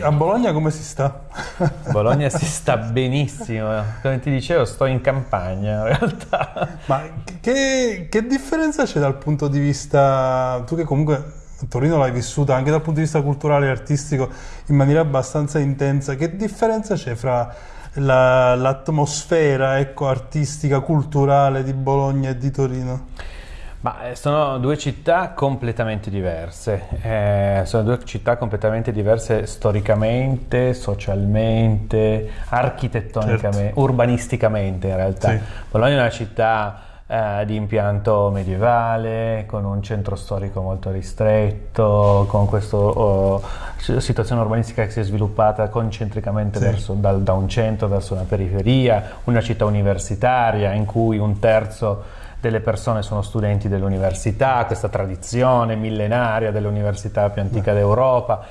A Bologna come si sta? Bologna si sta benissimo, come ti dicevo sto in campagna in realtà. Ma che, che differenza c'è dal punto di vista, tu che comunque Torino l'hai vissuta anche dal punto di vista culturale e artistico in maniera abbastanza intensa, che differenza c'è fra la, l'atmosfera ecco, artistica, culturale di Bologna e di Torino? Ma eh, sono due città completamente diverse, eh, sono due città completamente diverse storicamente, socialmente, architettonicamente, certo. urbanisticamente in realtà. Sì. Bologna è una città eh, di impianto medievale, con un centro storico molto ristretto, con questa oh, situazione urbanistica che si è sviluppata concentricamente sì. verso, dal, da un centro verso una periferia, una città universitaria in cui un terzo delle persone sono studenti dell'università, questa tradizione millenaria dell'università più antica d'Europa.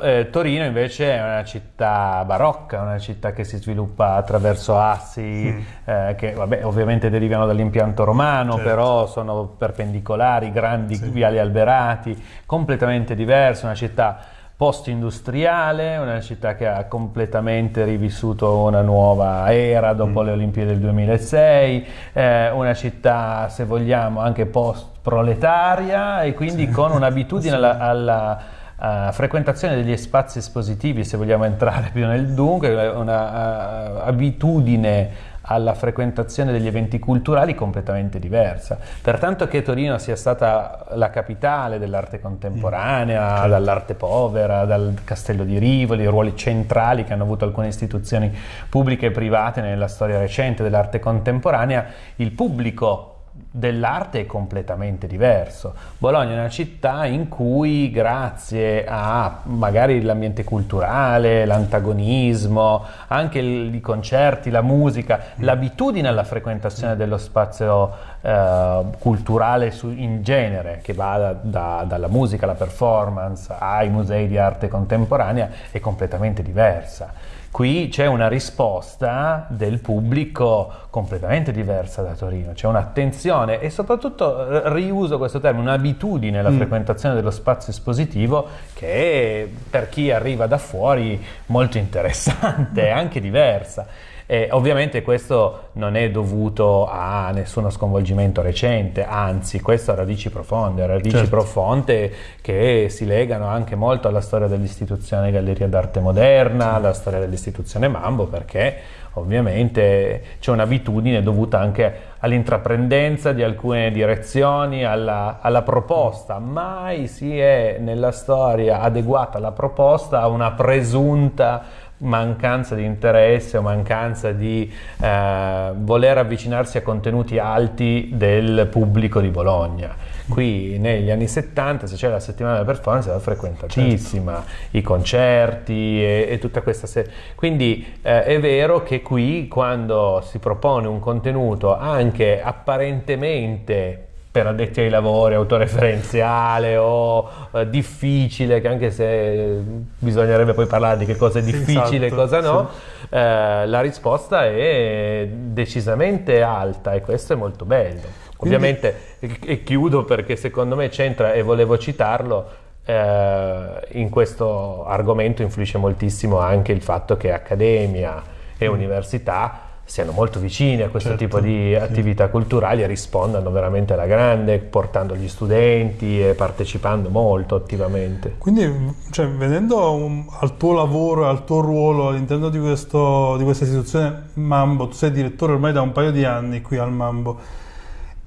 Eh, Torino invece è una città barocca, una città che si sviluppa attraverso assi mm. eh, che vabbè, ovviamente derivano dall'impianto romano, certo. però sono perpendicolari, grandi sì. viali alberati, completamente diverse, una città post-industriale, una città che ha completamente rivissuto una nuova era dopo mm. le Olimpiadi del 2006, eh, una città, se vogliamo, anche post-proletaria e quindi sì. con un'abitudine alla, alla uh, frequentazione degli spazi espositivi, se vogliamo entrare più nel dunque, un'abitudine uh, alla frequentazione degli eventi culturali completamente diversa. Pertanto che Torino sia stata la capitale dell'arte contemporanea, mm. certo. dall'arte povera, dal Castello di Rivoli, ruoli centrali che hanno avuto alcune istituzioni pubbliche e private nella storia recente dell'arte contemporanea, il pubblico dell'arte è completamente diverso. Bologna è una città in cui grazie a magari l'ambiente culturale, l'antagonismo, anche i concerti, la musica, mm. l'abitudine alla frequentazione dello spazio eh, culturale su, in genere, che va da, da, dalla musica alla performance ai musei di arte contemporanea, è completamente diversa. Qui c'è una risposta del pubblico completamente diversa da Torino, c'è un'attenzione e soprattutto eh, riuso questo termine, un'abitudine alla mm. frequentazione dello spazio espositivo che è, per chi arriva da fuori molto interessante, anche diversa. E ovviamente questo non è dovuto a nessuno sconvolgimento recente, anzi questo ha radici profonde, radici certo. profonde che si legano anche molto alla storia dell'istituzione Galleria d'Arte Moderna, alla storia dell'istituzione Mambo, perché ovviamente c'è un'abitudine dovuta anche all'intraprendenza di alcune direzioni, alla, alla, proposta. Mai si è nella storia adeguata la proposta a una presunta mancanza di interesse o mancanza di eh, voler avvicinarsi a contenuti alti del pubblico di Bologna. Qui negli anni 70, se c'era la settimana della performance, era frequentatissima, certo. i concerti e, e, tutta questa serie. Quindi eh, è vero che qui quando si propone un contenuto anche apparentemente per addetti ai lavori, autoreferenziale o eh, difficile, che anche se bisognerebbe poi parlare di che cosa è difficile e esatto, cosa no, sì. eh, la risposta è decisamente alta e questo è molto bello. Quindi... Ovviamente, e chiudo perché secondo me c'entra e volevo citarlo, eh, in questo argomento influisce moltissimo anche il fatto che accademia e mm. università siano molto vicini a questo certo, tipo di attività sì. culturali e rispondano veramente alla grande, portando gli studenti e partecipando molto attivamente. Quindi, cioè, venendo un, al tuo lavoro, al tuo ruolo all'interno di, questo, di questa istituzione Mambo, tu sei direttore ormai da un paio di anni qui al Mambo,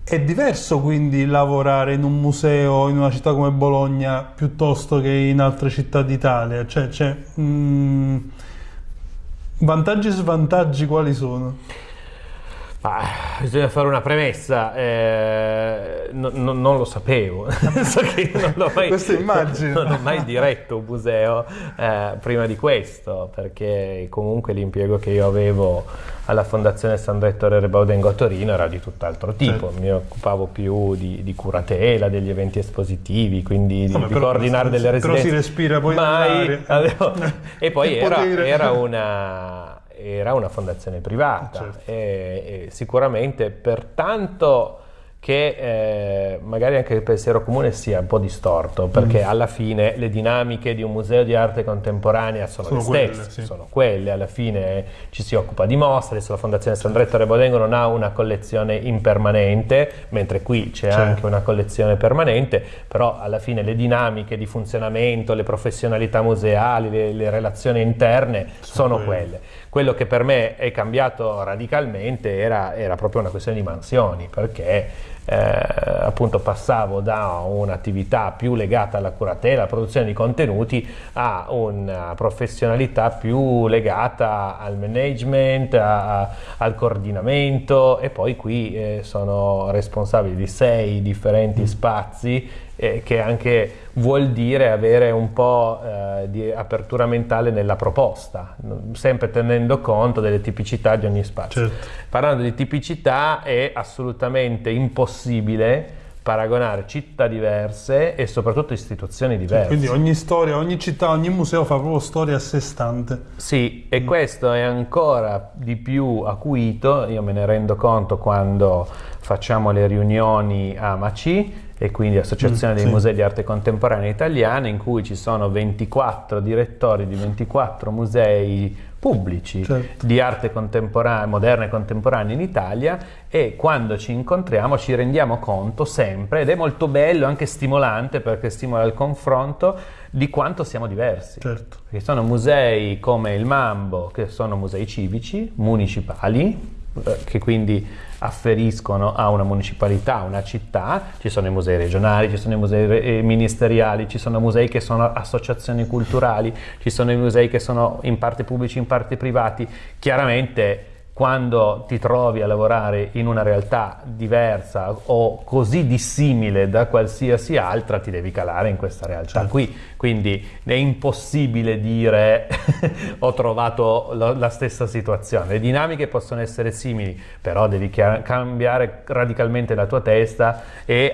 è diverso quindi lavorare in un museo in una città come Bologna piuttosto che in altre città d'Italia? Cioè, cioè mh, mm, Vantaggi e svantaggi quali sono? Ah, bisogna fare una premessa, eh, no, no, non lo sapevo, so non mai. Non ho mai diretto un museo eh, prima di questo, perché comunque l'impiego che io avevo alla Fondazione San Rettore Rebaudengo a Torino era di tutt'altro tipo, certo. mi occupavo più di, di, curatela, degli eventi espositivi, quindi di, no, di coordinare delle residenze. Però si respira poi mai, avevo, E poi era, era una era una fondazione privata certo. e, e sicuramente per tanto che eh, magari anche il pensiero comune sia un po' distorto, perché mm. alla fine le dinamiche di un museo di arte contemporanea sono, sono le stesse, quelle, sì. sono quelle, alla fine ci si occupa di mostre, adesso la Fondazione Sandretto Rebolengo non ha una collezione impermanente, mentre qui c'è certo. anche una collezione permanente, però alla fine le dinamiche di funzionamento, le professionalità museali, le, le relazioni interne sono, sono quelle. Quello che per me è cambiato radicalmente era, era proprio una questione di mansioni, perché eh, appunto passavo da un'attività più legata alla curatela, alla produzione di contenuti, a una professionalità più legata al management, a, a, al coordinamento e poi qui eh, sono responsabile di sei differenti spazi eh, che anche vuol dire avere un po' eh, di apertura mentale nella proposta, sempre tenendo conto delle tipicità di ogni spazio. Certo. Parlando di tipicità è assolutamente impossibile paragonare città diverse e soprattutto istituzioni diverse. Quindi ogni storia, ogni città, ogni museo fa proprio storia a sé stante. Sì, e mm. questo è ancora di più acuito, io me ne rendo conto quando facciamo le riunioni a Maci e quindi Associazione mm, dei sì. Musei di Arte Contemporanea Italiana in cui ci sono 24 direttori di 24 musei pubblici certo. di arte contemporanea, moderna e contemporanea in Italia e quando ci incontriamo ci rendiamo conto sempre ed è molto bello, anche stimolante perché stimola il confronto di quanto siamo diversi. Certo. Perché sono musei come il Mambo che sono musei civici, municipali, eh, che quindi afferiscono a una municipalità, a una città, ci sono i musei regionali, ci sono i musei eh, ministeriali, ci sono musei che sono associazioni culturali, ci sono i musei che sono in parte pubblici, in parte privati. Chiaramente quando ti trovi a lavorare in una realtà diversa o così dissimile da qualsiasi altra, ti devi calare in questa realtà certo. qui. Quindi è impossibile dire ho trovato lo, la stessa situazione. Le dinamiche possono essere simili, però devi cambiare radicalmente la tua testa e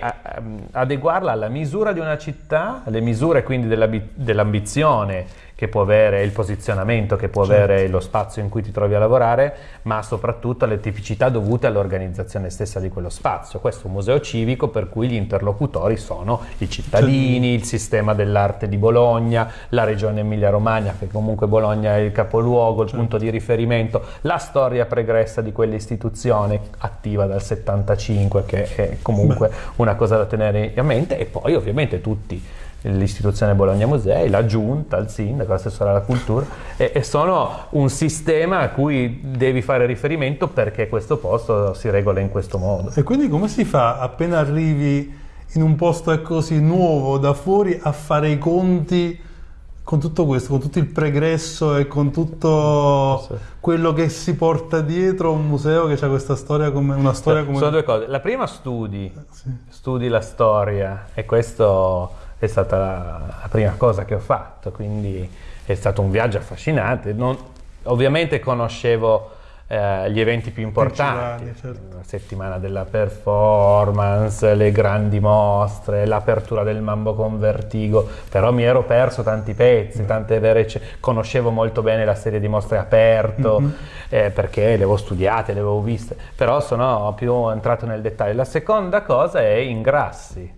adeguarla alla misura di una città, alle misure quindi dell'ambizione che può avere, il posizionamento che può certo. avere lo spazio in cui ti trovi a lavorare, ma soprattutto alle tipicità dovute all'organizzazione stessa di quello spazio. Questo è un museo civico per cui gli interlocutori sono i cittadini, il sistema dell'arte di Bologna, la regione Emilia-Romagna, che comunque Bologna è il capoluogo, il certo. punto di riferimento, la storia pregressa di quell'istituzione attiva dal 75, che è comunque una cosa da tenere a mente, e poi ovviamente tutti l'istituzione Bologna Musei, la giunta, il sindaco, l'assessore alla cultura e, e, sono un sistema a cui devi fare riferimento perché questo posto si regola in questo modo. E quindi come si fa appena arrivi in un posto così nuovo da fuori a fare i conti con tutto questo, con tutto il pregresso e con tutto sì. quello che si porta dietro un museo che ha questa storia come una storia come... Sono due cose. La prima studi, sì. studi la storia e questo è stata la, la, prima cosa che ho fatto, quindi è stato un viaggio affascinante. Non, ovviamente conoscevo eh, gli eventi più importanti, certo. la settimana della performance, le grandi mostre, l'apertura del Mambo con Vertigo, però mi ero perso tanti pezzi, mm. tante vere, conoscevo molto bene la serie di mostre aperto mm-hmm. eh, perché le avevo studiate, le avevo viste, però sono più entrato nel dettaglio. La seconda cosa è ingrassi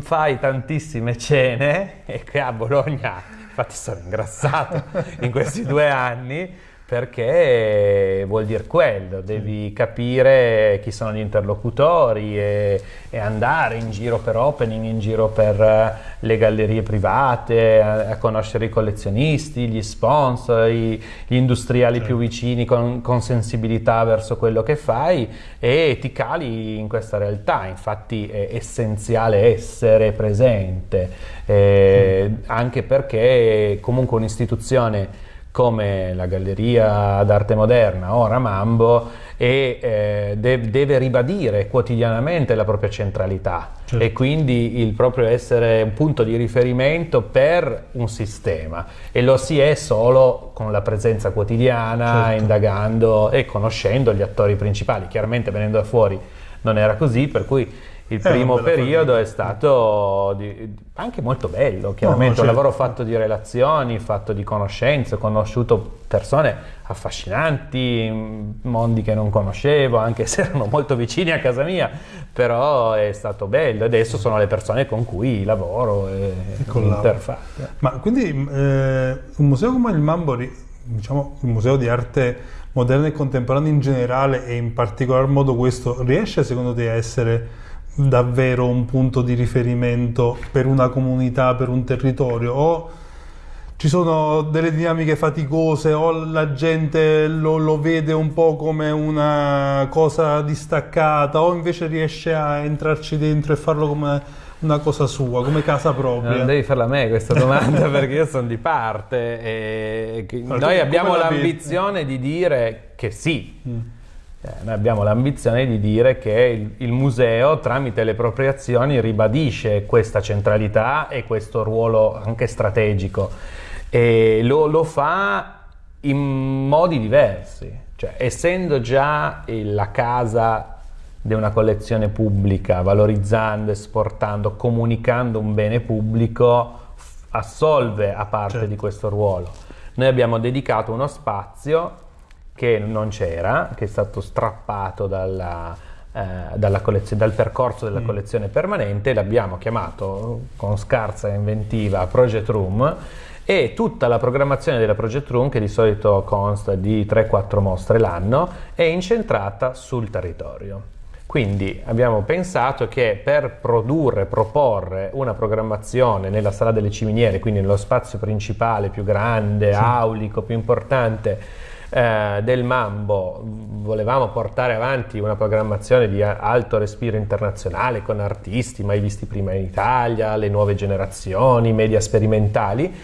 fai tantissime cene e che a Bologna, infatti sono ingrassato in questi due anni, perché vuol dire quello, devi capire chi sono gli interlocutori e, e, andare in giro per opening, in giro per eh, le gallerie private, a, a conoscere i collezionisti, gli sponsor, i, gli industriali sì. più vicini con, con, sensibilità verso quello che fai e ti cali in questa realtà, infatti è essenziale essere presente, eh, mm. anche perché comunque un'istituzione come la Galleria d'Arte Moderna o Ramambo e eh, de- deve ribadire quotidianamente la propria centralità certo. e quindi il proprio essere un punto di riferimento per un sistema e lo si è solo con la presenza quotidiana, certo. indagando e conoscendo gli attori principali, chiaramente venendo da fuori non era così, per cui il primo periodo famiglia. è stato di- anche molto bello, chiaramente, certo. un lavoro fatto di relazioni, fatto di conoscenze, ho conosciuto persone affascinanti, mh, mondi che non conoscevo, anche se erano molto vicini a casa mia, però è stato bello. Adesso sono le persone con cui lavoro e, collabori. interfaccio. Ma quindi eh, un museo come il Mambo, ri- diciamo il museo di arte moderna e contemporanea in generale e in particolar modo questo, riesce secondo te a essere davvero un punto di riferimento per una comunità, per un territorio? O ci sono delle dinamiche faticose o la gente lo, lo vede un po' come una cosa distaccata o invece riesce a entrarci dentro e farlo come una cosa sua, come casa propria? Non devi farla a me questa domanda perché io sono di parte e noi abbiamo l'ambizione di dire che sì. Mm. Eh, noi abbiamo l'ambizione di dire che il, il museo tramite le proprie azioni ribadisce questa centralità e questo ruolo anche strategico e lo, lo fa in modi diversi, cioè essendo già la casa di una collezione pubblica, valorizzando, esportando, comunicando un bene pubblico, assolve a parte Certo. di questo ruolo. Noi abbiamo dedicato uno spazio che non c'era, che è stato strappato dalla, eh, dal percorso della Mm. collezione permanente, l'abbiamo chiamato con scarsa inventiva Project Room e tutta la programmazione della Project Room, che di solito consta di 3-4 mostre l'anno, è incentrata sul territorio. Quindi abbiamo pensato che per produrre, proporre una programmazione nella sala delle ciminiere, quindi nello spazio principale più grande, aulico, più importante eh, del Mambo, volevamo portare avanti una programmazione di alto respiro internazionale con artisti mai visti prima in Italia, le nuove generazioni, media sperimentali.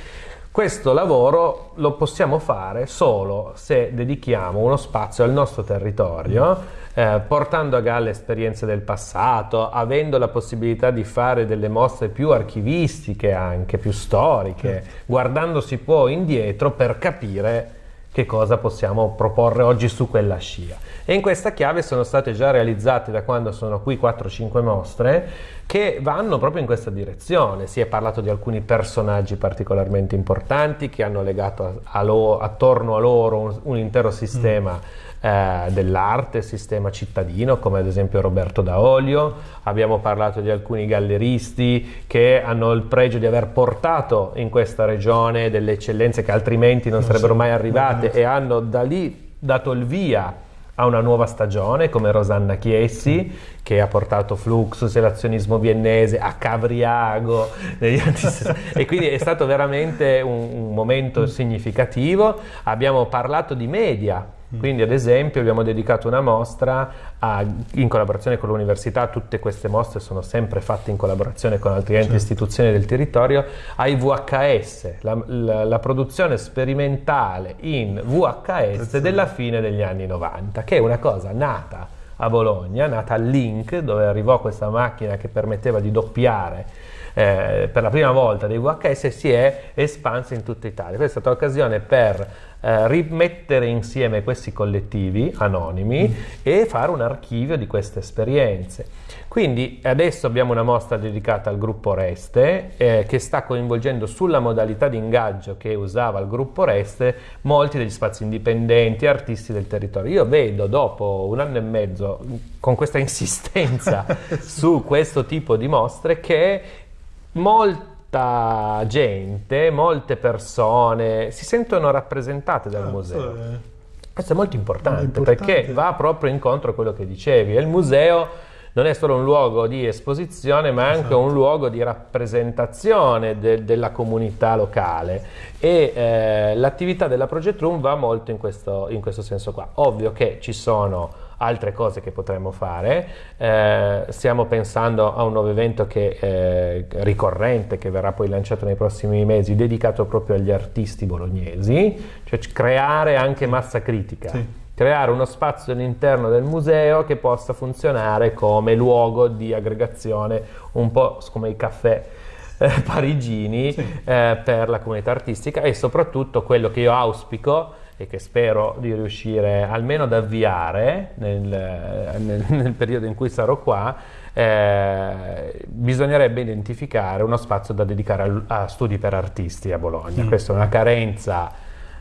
Questo lavoro lo possiamo fare solo se dedichiamo uno spazio al nostro territorio, eh, portando a galla esperienze del passato, avendo la possibilità di fare delle mostre più archivistiche, anche più storiche, guardandosi poi indietro per capire che cosa possiamo proporre oggi su quella scia. E in questa chiave sono state già realizzate da quando sono qui 4-5 mostre che vanno proprio in questa direzione. Si è parlato di alcuni personaggi particolarmente importanti che hanno legato a- a lo- attorno a loro un, un intero sistema eh, dell'arte, sistema cittadino, come ad esempio Roberto Daolio. Abbiamo parlato di alcuni galleristi che hanno il pregio di aver portato in questa regione delle eccellenze che altrimenti non Non sarebbero mai arrivate e hanno da lì dato il via a una nuova stagione come Rosanna Chiessi che ha portato Fluxus e l'azionismo viennese a Cavriago negli anni 60. e quindi è stato veramente un, un momento significativo. Abbiamo parlato di media, quindi ad esempio abbiamo dedicato una mostra a- in collaborazione con l'università, tutte queste mostre sono sempre fatte in collaborazione con altri enti e istituzioni del territorio, ai VHS, la, la- la produzione sperimentale in VHS della fine degli anni 90, che è una cosa nata a Bologna, nata al Link, dove arrivò questa macchina che permetteva di doppiare eh, per la prima volta dei VHS si è espansa in tutta Italia. Questa è stata l'occasione per eh, rimettere insieme questi collettivi anonimi e fare un archivio di queste esperienze. Quindi adesso abbiamo una mostra dedicata al gruppo Reste eh, che sta coinvolgendo sulla modalità di ingaggio che usava il gruppo Reste molti degli spazi indipendenti, artisti del territorio. Io vedo dopo un anno e mezzo con questa insistenza su questo tipo di mostre che molta gente, molte persone si sentono rappresentate dal Ah, museo. questo è- Questo è molto importante, È importante. perché va proprio incontro a quello che dicevi. Il museo non è solo un luogo di esposizione, ma anche Esatto. un luogo di rappresentazione de- della comunità locale. E eh, l'attività della Project Room va molto in questo, in questo senso qua. Ovvio che ci sono altre cose che potremmo fare. Eh, stiamo pensando a un nuovo evento che è ricorrente, che verrà poi lanciato nei prossimi mesi, dedicato proprio agli artisti bolognesi, cioè creare anche massa critica. Sì. Creare uno spazio all'interno del museo che possa funzionare come luogo di aggregazione, un po' come i caffè eh, parigini Sì. eh, per la comunità artistica e soprattutto quello che io auspico e che spero di riuscire almeno ad avviare nel, nel, nel periodo in cui sarò qua, eh, bisognerebbe identificare uno spazio da dedicare a, a studi per artisti a Bologna. Mm. Questa è una carenza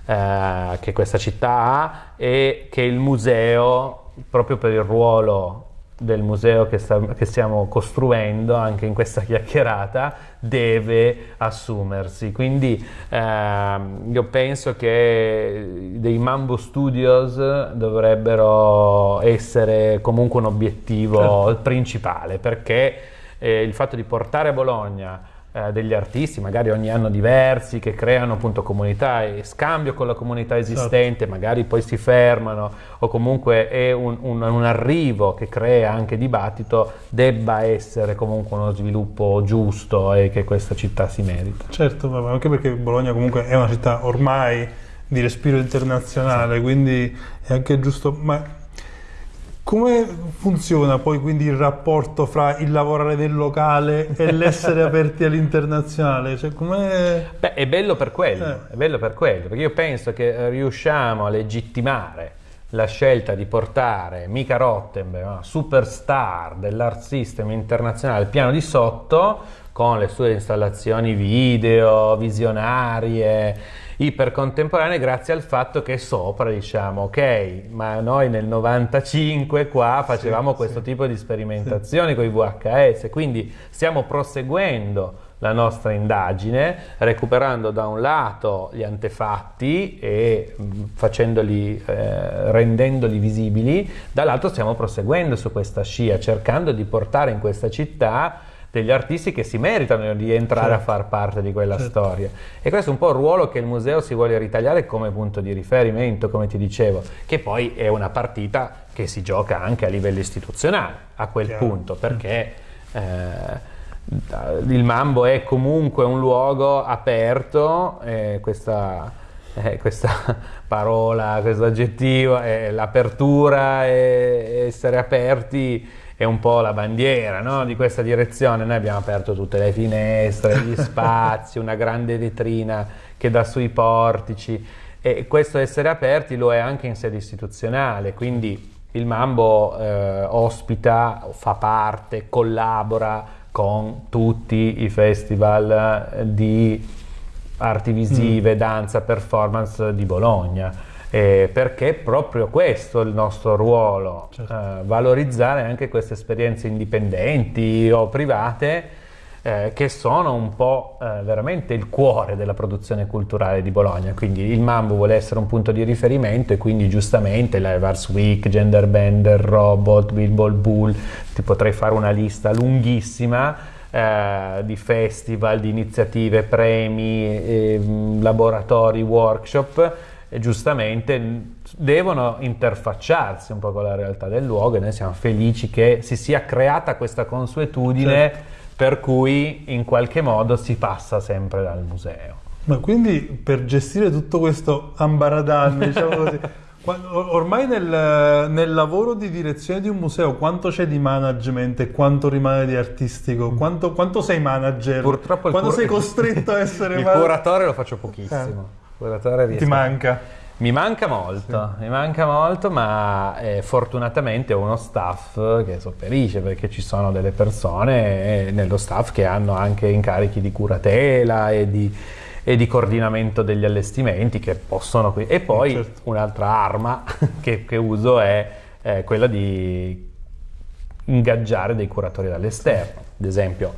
eh, che questa città ha e che il museo, proprio per il ruolo del museo che, sta, che, stiamo costruendo anche in questa chiacchierata deve assumersi quindi ehm, io penso che dei Mambo Studios dovrebbero essere comunque un obiettivo certo. principale perché eh, il fatto di portare a Bologna eh, degli artisti, magari ogni anno diversi, che creano appunto comunità e scambio con la comunità esistente, certo. magari poi si fermano o comunque è un, un, un, arrivo che crea anche dibattito, debba essere comunque uno sviluppo giusto e che questa città si merita. Certo, anche perché Bologna comunque è una città ormai di respiro internazionale, sì. quindi è anche giusto... Ma come funziona poi quindi il rapporto fra il lavorare del locale e l'essere aperti all'internazionale? Cioè, Beh, è bello per quello, eh. è bello per quello, perché io penso che riusciamo a legittimare la scelta di portare Mika Rottenberg, una superstar dell'art system internazionale al piano di sotto, con le sue installazioni video, visionarie, ipercontemporanee grazie al fatto che sopra diciamo ok ma noi nel 95 qua facevamo sì, questo sì. tipo di sperimentazioni sì. con i VHS quindi stiamo proseguendo la nostra indagine recuperando da un lato gli antefatti e mm, facendoli, eh, rendendoli visibili dall'altro stiamo proseguendo su questa scia cercando di portare in questa città degli artisti che si meritano di entrare certo. a far parte di quella certo. storia. E questo è un po' il ruolo che il museo si vuole ritagliare come punto di riferimento, come ti dicevo, che poi è una partita che si gioca anche a livello istituzionale a quel Chiaro. punto, perché eh, il Mambo è comunque un luogo aperto, eh, questa, eh, questa, parola, questo aggettivo, l'apertura e essere aperti è un po' la bandiera no? di questa direzione. Noi abbiamo aperto tutte le finestre, gli spazi, una grande vetrina che dà sui portici e questo essere aperti lo è anche in sede istituzionale, quindi il Mambo eh, ospita, fa parte, collabora con tutti i festival di arti visive, mm. danza, performance di Bologna eh, perché è proprio questo il nostro ruolo, certo. eh, valorizzare anche queste esperienze indipendenti o private eh, che sono un po' eh, veramente il cuore della produzione culturale di Bologna, quindi il Mambo vuole essere un punto di riferimento e quindi giustamente l'Evers Week, Gender Bender, Robot, Billboard Bull, ti potrei fare una lista lunghissima eh, di festival, di iniziative, premi, eh, laboratori, workshop giustamente devono interfacciarsi un po' con la realtà del luogo e noi siamo felici che si sia creata questa consuetudine certo. per cui in qualche modo si passa sempre dal museo. Ma quindi per gestire tutto questo ambaradan, diciamo così, ormai nel, nel, lavoro di direzione di un museo quanto c'è di management e quanto rimane di artistico? Quanto, quanto sei manager? Purtroppo quando sei costretto a essere il man- curatore lo faccio pochissimo. Eh. Ti manca? Mi manca molto, sì. mi manca molto, ma eh, fortunatamente ho uno staff che sopperisce perché ci sono delle persone eh, nello staff che hanno anche incarichi di curatela e di, e di coordinamento degli allestimenti che possono... E poi certo. un'altra arma che, che, uso è eh, quella di ingaggiare dei curatori dall'esterno. Ad esempio,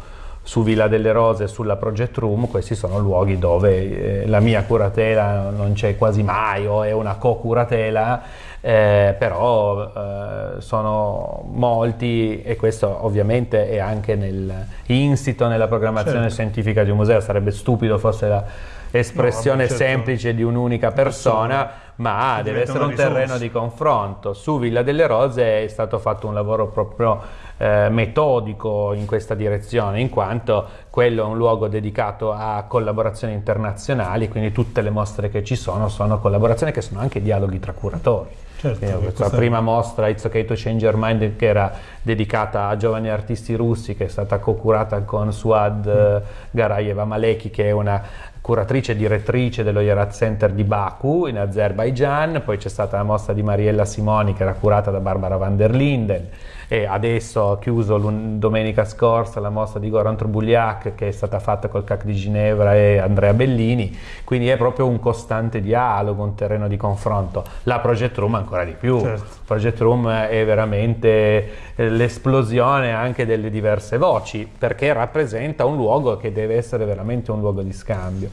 su Villa delle Rose e sulla Project Room, questi sono luoghi dove eh, la mia curatela non c'è quasi mai o è una co-curatela, eh, però eh, sono molti e questo ovviamente è anche nel, insito nella programmazione certo. scientifica di un museo, sarebbe stupido fosse l'espressione no, certo. semplice di un'unica persona, ma deve essere un terreno di confronto. Su Villa delle Rose è stato fatto un lavoro proprio eh, metodico in questa direzione, in quanto quello è un luogo dedicato a collaborazioni internazionali, quindi tutte le mostre che ci sono sono collaborazioni che sono anche dialoghi tra curatori. Certo, Quindi, questa questa- prima mostra It's Okay to Change Your Mind che era dedicata a giovani artisti russi che è stata co-curata con Suad eh, Garayeva Maleki che è una curatrice e direttrice dello Yerat Center di Baku in Azerbaijan, poi c'è stata la mostra di Mariella Simoni che era curata da Barbara van der Linden e adesso ha chiuso domenica scorsa la mostra di Goran Trubuliak che è stata fatta col CAC di Ginevra e Andrea Bellini, quindi è proprio un costante dialogo, un terreno di confronto. La Project Room ancora di più. Certo. Project Room è veramente eh, l'esplosione anche delle diverse voci, perché rappresenta un luogo che deve essere veramente un luogo di scambio.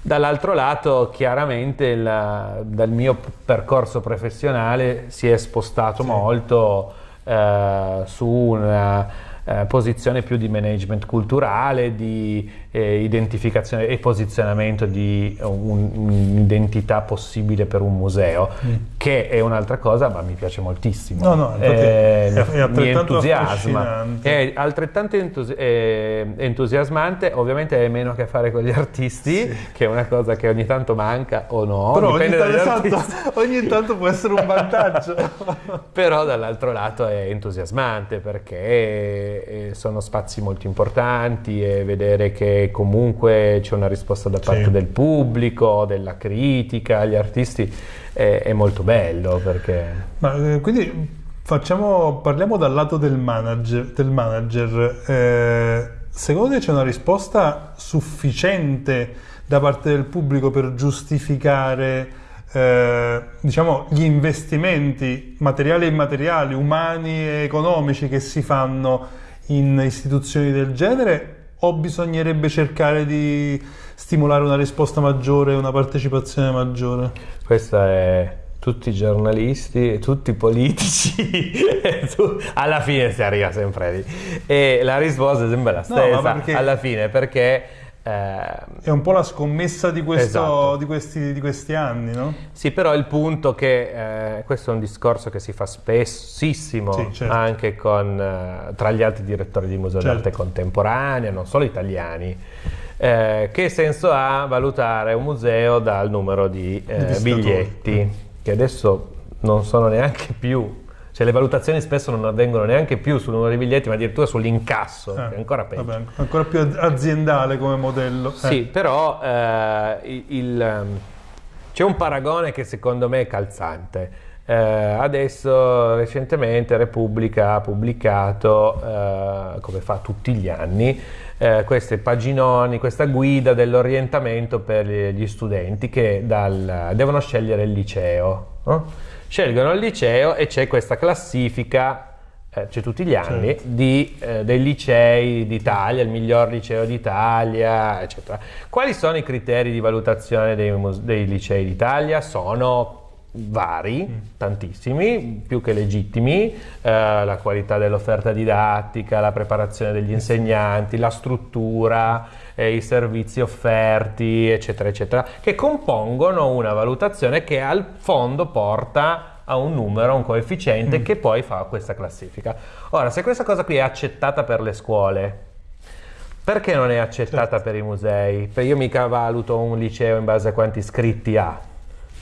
Dall'altro lato, chiaramente la- dal mio percorso professionale si è spostato molto eh, su una eh, posizione più di management culturale, di eh, identificazione e posizionamento di un- un'identità possibile per un museo, che è un'altra cosa, ma mi piace moltissimo. No, no, Eh, è- è mi entusiasma. È altrettanto entusi- eh, entusiasmante, ovviamente è meno a che fare con gli artisti, che è una cosa che ogni tanto manca o no, Però ogni, tanto, esatto, ogni tanto può essere un vantaggio. Però dall'altro lato è entusiasmante perché eh, sono spazi molto importanti e vedere che comunque c'è una risposta da parte Sì. del pubblico, della critica, gli artisti è, è molto bello perché... Ma, eh, quindi facciamo, parliamo dal lato del manager. Del manager. Eh, secondo te c'è una risposta sufficiente da parte del pubblico per giustificare eh, diciamo, gli investimenti materiali e immateriali, umani e economici che si fanno in istituzioni del genere? O bisognerebbe cercare di stimolare una risposta maggiore, una partecipazione maggiore? Questa è tutti i giornalisti, tutti i politici, tu- alla fine si arriva sempre lì. E la risposta è sempre la No, stessa, perché- alla fine, perché... eh, È un po' la scommessa di, questo- Esatto. di, questi, di questi anni, no? Sì, però il punto che eh, questo è un discorso che si fa spessissimo Sì, certo. anche con, eh, tra gli altri direttori di museo Certo. d'arte contemporanea, non solo italiani. Eh, che senso ha valutare un museo dal numero di eh, Visitatori. biglietti, che adesso non sono neanche più, cioè le valutazioni spesso non avvengono neanche più sul numero di biglietti, ma addirittura sull'incasso, che è ancora peggio. Eh, Vabbè, ancora più aziendale come modello. Eh, Sì, però eh, il- il, ehm, c'è un paragone che secondo me è calzante. Eh, adesso recentemente Repubblica ha pubblicato, eh, come fa tutti gli anni, eh, queste paginoni, questa guida dell'orientamento per gli studenti che dal- devono scegliere il liceo. no? Scelgono il liceo e c'è questa classifica eh, c'è tutti gli anni, Certo. di, eh, dei licei d'Italia, il miglior liceo d'Italia, eccetera. Quali sono i criteri di valutazione dei, dei licei d'Italia? Sono vari, Mm. tantissimi, più che legittimi, eh, la qualità dell'offerta didattica, la preparazione degli insegnanti, la struttura, eh, i servizi offerti, eccetera, eccetera, che compongono una valutazione che al fondo porta a un numero, a un coefficiente Mm. che poi fa questa classifica. Ora, se questa cosa qui è accettata per le scuole, perché non è accettata Certo. per i musei? Perché io mica valuto un liceo in base a quanti iscritti ha,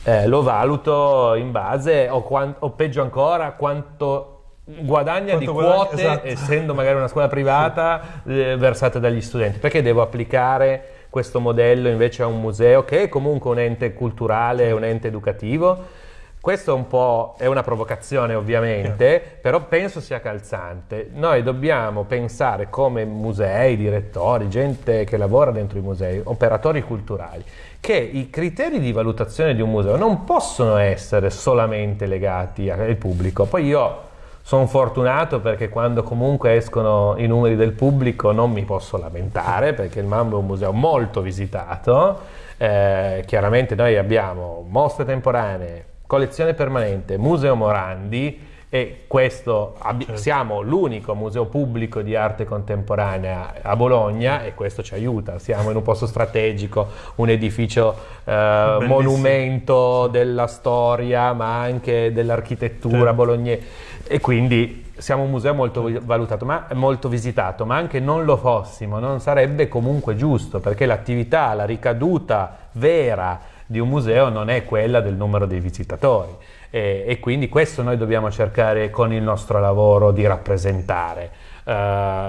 Eh, lo valuto in base, o, o peggio ancora, quanto guadagna Quanto di guadagna, quote, esatto. essendo magari una scuola privata, eh, versate dagli studenti. Perché devo applicare questo modello invece a un museo che è comunque un ente culturale, un ente educativo? Questo è un po' è una provocazione ovviamente, però penso sia calzante. Noi dobbiamo pensare come musei, direttori, gente che lavora dentro i musei, operatori culturali, che i criteri di valutazione di un museo non possono essere solamente legati al pubblico. Poi io sono fortunato perché quando comunque escono i numeri del pubblico non mi posso lamentare perché il Mambo è un museo molto visitato. Eh, chiaramente noi abbiamo mostre temporanee, collezione permanente, Museo Morandi e questo Certo. siamo l'unico museo pubblico di arte contemporanea a Bologna e questo ci aiuta. Siamo in un posto strategico, un edificio eh, monumento della storia ma anche dell'architettura Certo. bolognese e quindi siamo un museo molto valutato, ma molto visitato, ma anche non lo fossimo, non sarebbe comunque giusto perché l'attività, la ricaduta vera di un museo non è quella del numero dei visitatori. e, e, quindi questo noi dobbiamo cercare con il nostro lavoro di rappresentare. Uh,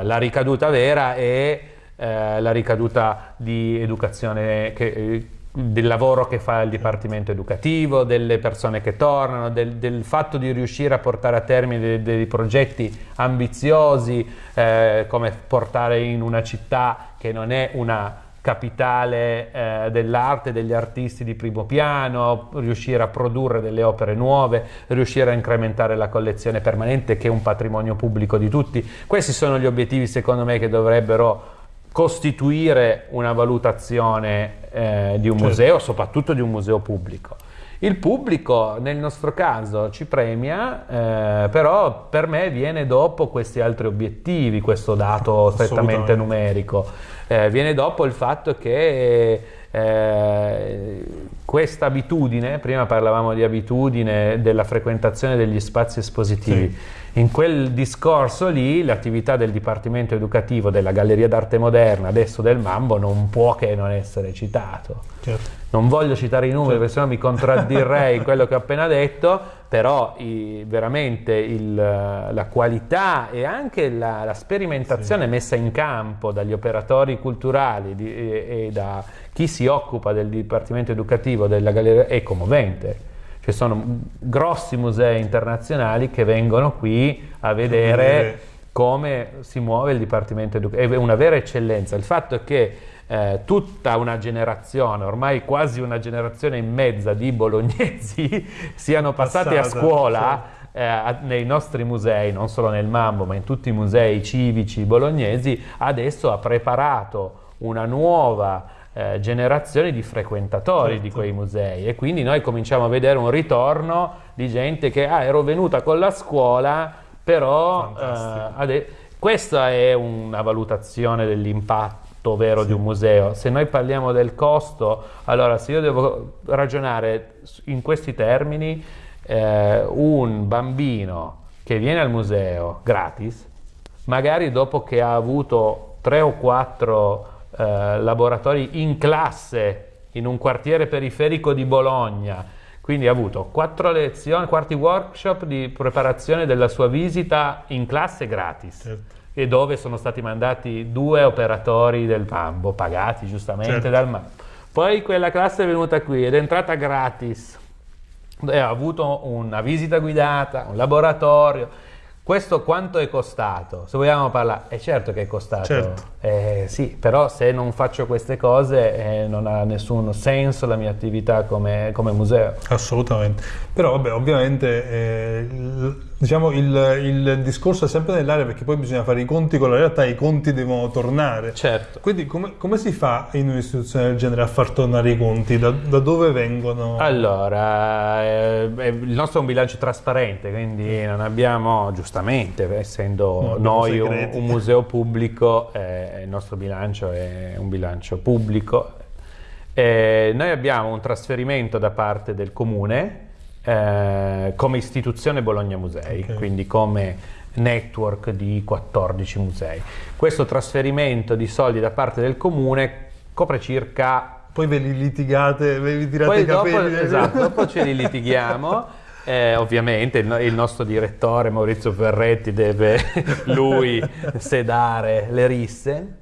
la ricaduta vera è uh, la ricaduta di educazione che, del lavoro che fa il Dipartimento Educativo, delle persone che tornano, del, del fatto di riuscire a portare a termine dei, dei progetti ambiziosi, eh, come portare in una città che non è una capitale eh, dell'arte, degli artisti di primo piano, riuscire a produrre delle opere nuove, riuscire a incrementare la collezione permanente che è un patrimonio pubblico di tutti. Questi sono gli obiettivi secondo me che dovrebbero costituire una valutazione eh, di un certo. museo, soprattutto di un museo pubblico. Il pubblico nel nostro caso ci premia, eh, però per me viene dopo questi altri obiettivi, questo dato strettamente numerico. Eh, viene dopo il fatto che eh, questa abitudine, prima parlavamo di abitudine della frequentazione degli spazi espositivi, sì in quel discorso lì l'attività del Dipartimento Educativo della Galleria d'Arte Moderna, adesso del Mambo, non può che non essere citato. Certo. Non voglio citare i numeri certo. perché sennò mi contraddirei in quello che ho appena detto, però i, veramente il, la qualità e anche la, la sperimentazione sì. messa in campo dagli operatori culturali di, e, e da chi si occupa del Dipartimento Educativo della Galleria è commovente ci sono grossi musei internazionali che vengono qui a vedere come si muove il Dipartimento Educativo. È una vera eccellenza. Il fatto è che eh, tutta una generazione, ormai quasi una generazione e mezza di bolognesi siano passati Passata, a scuola sì. eh, nei nostri musei, non solo nel Mambo, ma in tutti i musei civici bolognesi, adesso ha preparato una nuova eh, generazioni di frequentatori certo. di quei musei e quindi noi cominciamo a vedere un ritorno di gente che ah, ero venuta con la scuola però eh, questa è una valutazione dell'impatto vero sì. di un museo se noi parliamo del costo allora se io devo ragionare in questi termini eh, un bambino che viene al museo gratis magari dopo che ha avuto tre o quattro eh, laboratori in classe in un quartiere periferico di Bologna, quindi ha avuto quattro lezioni, quarti workshop di preparazione della sua visita in classe gratis. Certo. E dove sono stati mandati due operatori del Mambo, pagati giustamente certo. dal Mambo. Poi quella classe è venuta qui ed è entrata gratis. E ha avuto una visita guidata, un laboratorio questo quanto è costato? Se vogliamo parlare, è certo che è costato, certo. eh, sì, però se non faccio queste cose eh, non ha nessun senso la mia attività come, come museo. Assolutamente, però vabbè, ovviamente eh, diciamo il, il, discorso è sempre nell'aria perché poi bisogna fare i conti con la realtà e i conti devono tornare. Certo. Quindi come, come si fa in un'istituzione del genere a far tornare i conti? Da, da dove vengono? Allora, eh, il nostro è un bilancio trasparente, quindi non abbiamo, giustamente, essendo no, noi un, un, museo pubblico, eh, il nostro bilancio è un bilancio pubblico. Eh, noi abbiamo un trasferimento da parte del comune eh, come istituzione Bologna Musei, okay. quindi come network di 14 musei. Questo trasferimento di soldi da parte del comune copre circa... Poi ve li litigate, ve li tirate Poi i capelli. Dopo, esatto, dopo ce li litighiamo. Eh, ovviamente il, il, nostro direttore Maurizio Ferretti deve lui sedare le risse,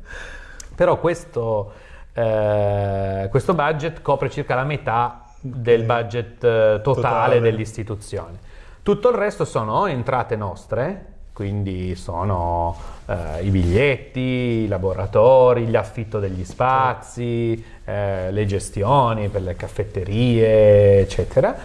però questo, eh, questo budget copre circa la metà del budget eh, totale, totale. dell'istituzione. Tutto il resto sono entrate nostre, quindi sono eh, i biglietti, i laboratori, gli affitto degli spazi, eh, le gestioni per le caffetterie, eccetera.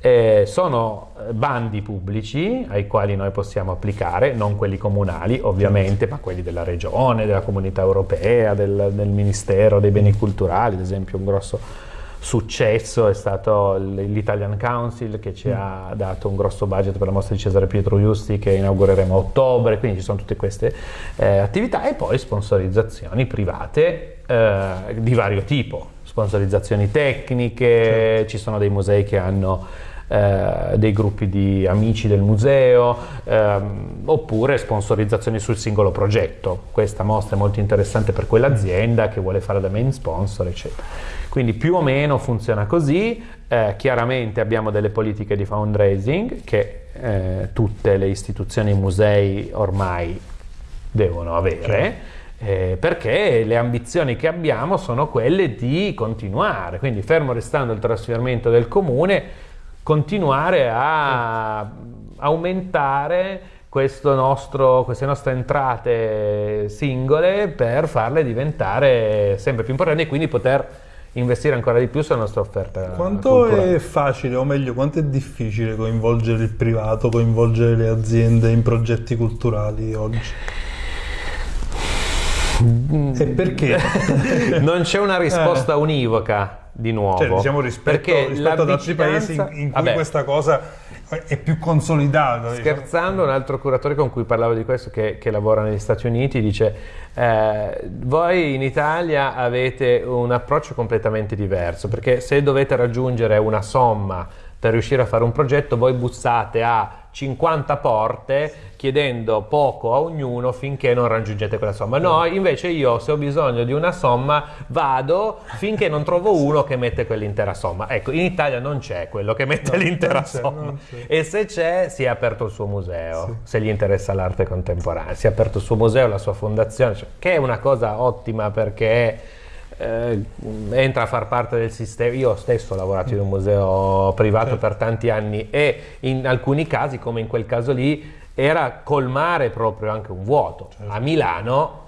Eh, sono bandi pubblici ai quali noi possiamo applicare, non quelli comunali ovviamente, ma quelli della regione, della comunità europea, del, del Ministero dei beni culturali, ad esempio un grosso successo è stato l'Italian Council che ci mm. ha dato un grosso budget per la mostra di Cesare Pietro Giusti che inaugureremo a ottobre, quindi ci sono tutte queste eh, attività e poi sponsorizzazioni private eh, di vario tipo, sponsorizzazioni tecniche, certo. ci sono dei musei che hanno eh, dei gruppi di amici del museo, ehm, oppure sponsorizzazioni sul singolo progetto. Questa mostra è molto interessante per quell'azienda che vuole fare da main sponsor, eccetera. Quindi più o meno funziona così, eh, chiaramente abbiamo delle politiche di fundraising che eh, tutte le istituzioni e i musei ormai devono avere. Eh, perché le ambizioni che abbiamo sono quelle di continuare, quindi fermo restando il trasferimento del comune, continuare a aumentare nostro, queste nostre entrate singole per farle diventare sempre più importanti e quindi poter investire ancora di più sulla nostra offerta. Quanto culturale. è facile, o meglio, quanto è difficile coinvolgere il privato, coinvolgere le aziende in progetti culturali oggi? E perché? non c'è una risposta univoca di nuovo. Cioè, diciamo rispetto, perché rispetto ad altri paesi in, in cui Vabbè, questa cosa è più consolidata. diciamo. Scherzando, un altro curatore con cui parlavo di questo, che, che lavora negli Stati Uniti, dice: eh, Voi in Italia avete un approccio completamente diverso perché se dovete raggiungere una somma per riuscire a fare un progetto, voi bussate a 50 porte chiedendo poco a ognuno finché non raggiungete quella somma. No, invece io se ho bisogno di una somma vado finché non trovo uno che mette quell'intera somma. Ecco, in Italia non c'è quello che mette No, l'intera somma. E se c'è, si è aperto il suo museo, Sì. se gli interessa l'arte contemporanea. Si è aperto il suo museo, la sua fondazione, cioè, che è una cosa ottima perché eh, entra a far parte del sistema. Io stesso ho lavorato in un museo privato Certo. per tanti anni e in alcuni casi, come in quel caso lì, era colmare proprio anche un vuoto. Certo. A Milano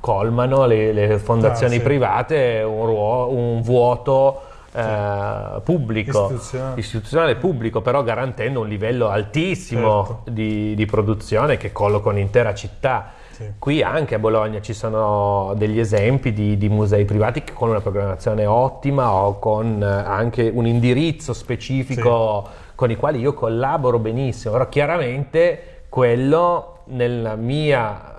colmano le, le fondazioni Ah, sì. private un, ruo- un vuoto eh, pubblico Istituzionale. istituzionale pubblico, però garantendo un livello altissimo Certo. di, di produzione che colloca un'intera città. Sì. Qui anche a Bologna ci sono degli esempi di, di musei privati che con una programmazione ottima o con eh, anche un indirizzo specifico con i quali io collaboro benissimo, però chiaramente quello nella mia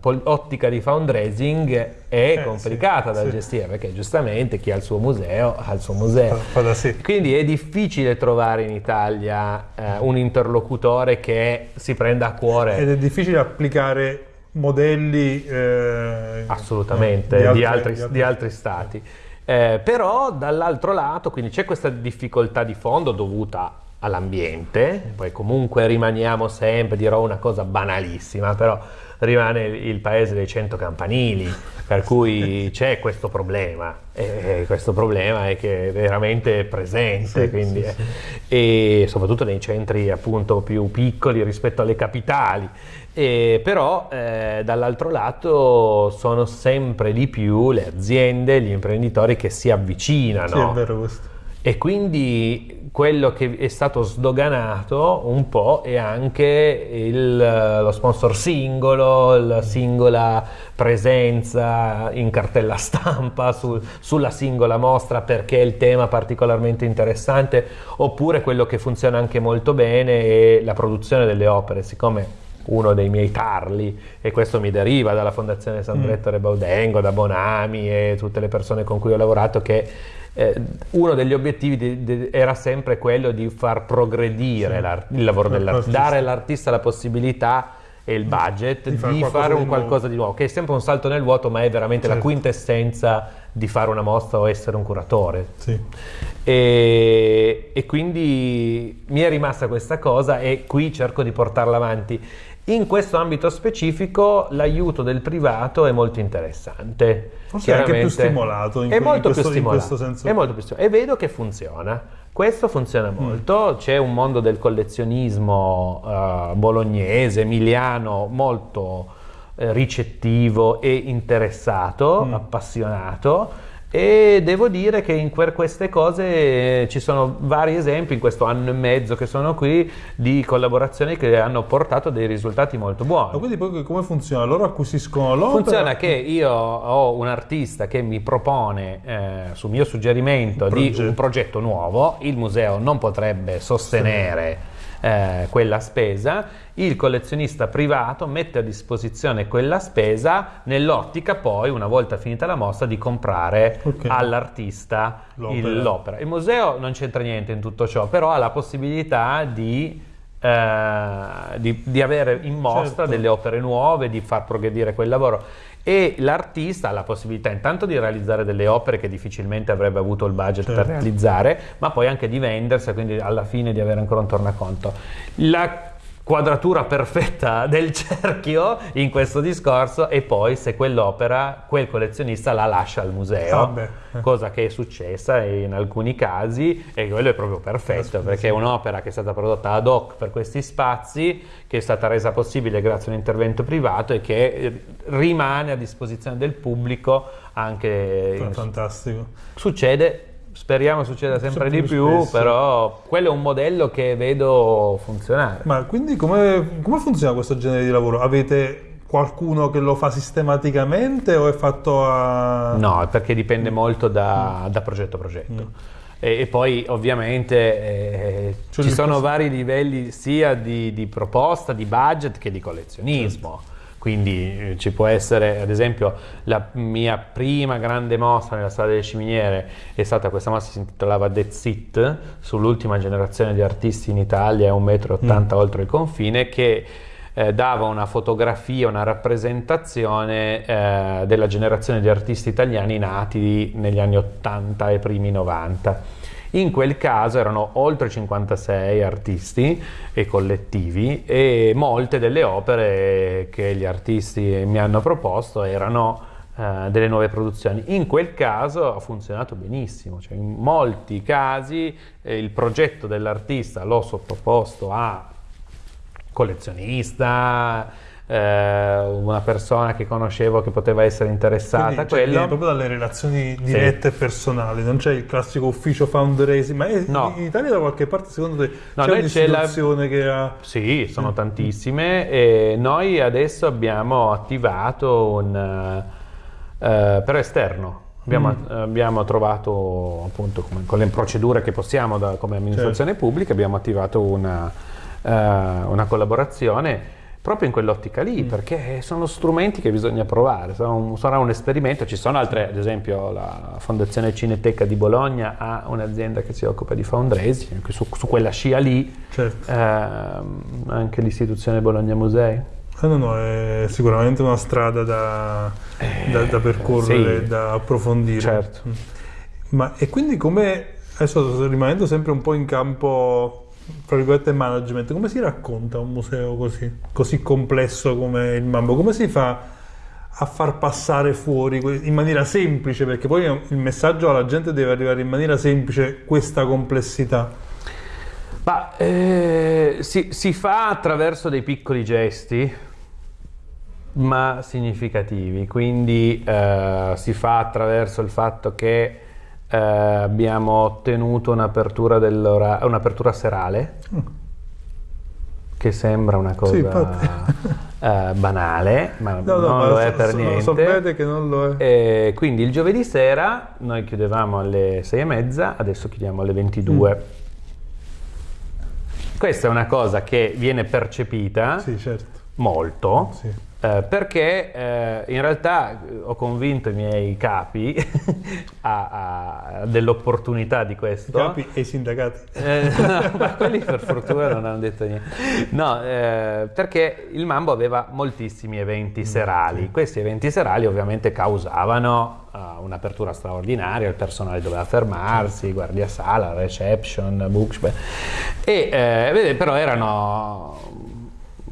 pol- ottica di fundraising è Eh, complicata sì, da sì. gestire perché giustamente chi ha il suo museo ha il suo museo. Da sé. Quindi è difficile trovare in Italia eh, un interlocutore che si prenda a cuore Ed è difficile applicare modelli eh, assolutamente eh, di, altre- altri, di altri stati. Eh, però dall'altro lato quindi c'è questa difficoltà di fondo dovuta all'ambiente, poi comunque rimaniamo sempre, dirò una cosa banalissima, però rimane il paese dei cento campanili, per cui c'è questo problema, e questo problema è che è veramente presente, Sì, quindi, sì, eh, sì. e soprattutto nei centri appunto più piccoli rispetto alle capitali. E però eh, dall'altro lato sono sempre di più le aziende, gli imprenditori che si avvicinano. Sì, e quindi quello che è stato sdoganato un po' è anche il, lo sponsor singolo, la singola presenza in cartella stampa sul- sulla singola mostra perché è il tema particolarmente interessante, oppure quello che funziona anche molto bene è la produzione delle opere, siccome uno dei miei tarli, e questo mi deriva dalla Fondazione San Mm. Brettore Baudengo, da Bonami e tutte le persone con cui ho lavorato, che eh, uno degli obiettivi di- di- era sempre quello di far progredire Sì. il lavoro dell'artista, L'artista. dare all'artista la possibilità e il budget Di di, fare un qualcosa di nuovo, che è sempre un salto nel vuoto, ma è veramente la Certo. quintessenza di fare una mostra o essere un curatore. Sì. E, e quindi mi è rimasta questa cosa e qui cerco di portarla avanti. In questo ambito specifico l'aiuto del privato è molto interessante. Forse è anche più stimolato in è molto in più questo- in stimolato. questo senso È molto più stimolato. E vedo che funziona. Questo funziona molto. C'è un mondo del collezionismo eh, bolognese, emiliano, molto eh, ricettivo e interessato, Mm. appassionato. E devo dire che in que- queste cose eh, ci sono vari esempi in questo anno e mezzo che sono qui di collaborazioni che hanno portato dei risultati molto buoni. Ma quindi poi come funziona? Loro acquisiscono l'opera? Funziona che io ho un artista che mi propone, eh, su mio suggerimento, Un di un progetto nuovo, il museo non potrebbe sostenere eh, quella spesa, il collezionista privato mette a disposizione quella spesa nell'ottica poi, una volta finita la mostra, di comprare Ok. all'artista L'opera. il-. Il museo non c'entra niente in tutto ciò, però ha la possibilità di, eh, di- di avere in mostra Certo. delle opere nuove, di far progredire quel lavoro. E l'artista ha la possibilità intanto di realizzare delle opere che difficilmente avrebbe avuto il budget per Certo. realizzare, ma poi anche di vendersi, quindi alla fine di avere ancora un tornaconto. La quadratura perfetta del cerchio in questo discorso e poi se quell'opera quel collezionista la lascia al museo Ah, cosa che è successa in alcuni casi e quello è proprio perfetto perché è un'opera che è stata prodotta ad hoc per questi spazi che è stata resa possibile grazie a un intervento privato e che eh, rimane a disposizione del pubblico anche in- Fantastico. succede speriamo succeda sempre di più spesso. però quello è un modello che vedo funzionare Ma quindi come, come funziona questo genere di lavoro? Avete qualcuno che lo fa sistematicamente o è fatto a... No, perché dipende molto da, da progetto a progetto. E, e poi ovviamente eh, Cioè, ci sono vari livelli sia di, di proposta, di budget che di collezionismo. Quindi eh, ci può essere, ad esempio, la mia prima grande mostra nella sala delle ciminiere è stata questa mostra che si intitolava That's It, sull'ultima generazione di artisti in Italia, un metro e ottanta oltre il confine, che eh, dava una fotografia, una rappresentazione eh, della generazione di artisti italiani nati negli anni 80 e primi 90. In quel caso erano oltre 56 artisti e collettivi e molte delle opere che gli artisti mi hanno proposto erano eh, delle nuove produzioni. In quel caso ha funzionato benissimo, cioè in molti casi eh, il progetto dell'artista l'ho sottoposto a collezionista, una persona che conoscevo che poteva essere interessata Quindi, a cioè, proprio dalle relazioni dirette e personali, non c'è il classico ufficio fundraising, ma è- No. in Italia da qualche parte secondo te No, c'è c'è la- un'istituzione che ha... Sì, sono tantissime e noi adesso abbiamo attivato un eh, però esterno. Abbiamo, abbiamo trovato appunto come- con le procedure che possiamo da- come amministrazione pubblica, abbiamo attivato una, eh, una collaborazione proprio in quell'ottica lì, perché sono strumenti che bisogna provare, sarà un, sarà un esperimento, ci sono altre, ad esempio la Fondazione Cineteca di Bologna ha un'azienda che si occupa di fundraising, anche su, su quella scia lì, Certo. Ehm, anche l'istituzione Bologna Musei. Eh, no, no, è sicuramente una strada da, da- da percorrere, sì. da approfondire. Certo. Mm. Ma e quindi come, adesso rimanendo sempre un po' in campo, tra virgolette, management, come si racconta un museo così, così complesso come il Mambo? Come si fa a far passare fuori in maniera semplice? Perché poi il messaggio alla gente deve arrivare in maniera semplice questa complessità. Ma eh, si, si fa attraverso dei piccoli gesti, ma significativi. Quindi eh, si fa attraverso il fatto che eh, abbiamo ottenuto un'apertura, dell'ora- un'apertura serale, che sembra una cosa Sì, eh, banale, ma No, no, non ma lo è per niente. sapete che non lo è. E quindi il giovedì sera noi chiudevamo alle sei e mezza, adesso chiudiamo alle 22. Mm. Questa è una cosa che viene percepita Sì, certo. molto, Sì. Eh, perché eh, in realtà ho convinto i miei capi dell'opportunità di I questo. capi e i sindacati. Eh, no, ma quelli per fortuna non hanno detto niente. No, eh, perché il Mambo aveva moltissimi Mm, eventi serali. Questi eventi serali ovviamente causavano eh, un'apertura straordinaria, il personale doveva fermarsi, guardia sala, reception, bookshop. E vede, però erano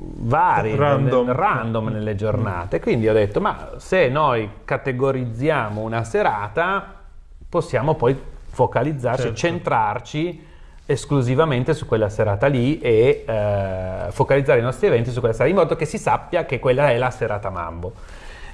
vari, Random. nel- random nelle giornate. Quindi ho detto, ma se noi categorizziamo una serata, possiamo poi focalizzarci, Certo. centrarci esclusivamente su quella serata lì e eh, focalizzare i nostri eventi su quella serata, in modo che si sappia che quella è la serata Mambo.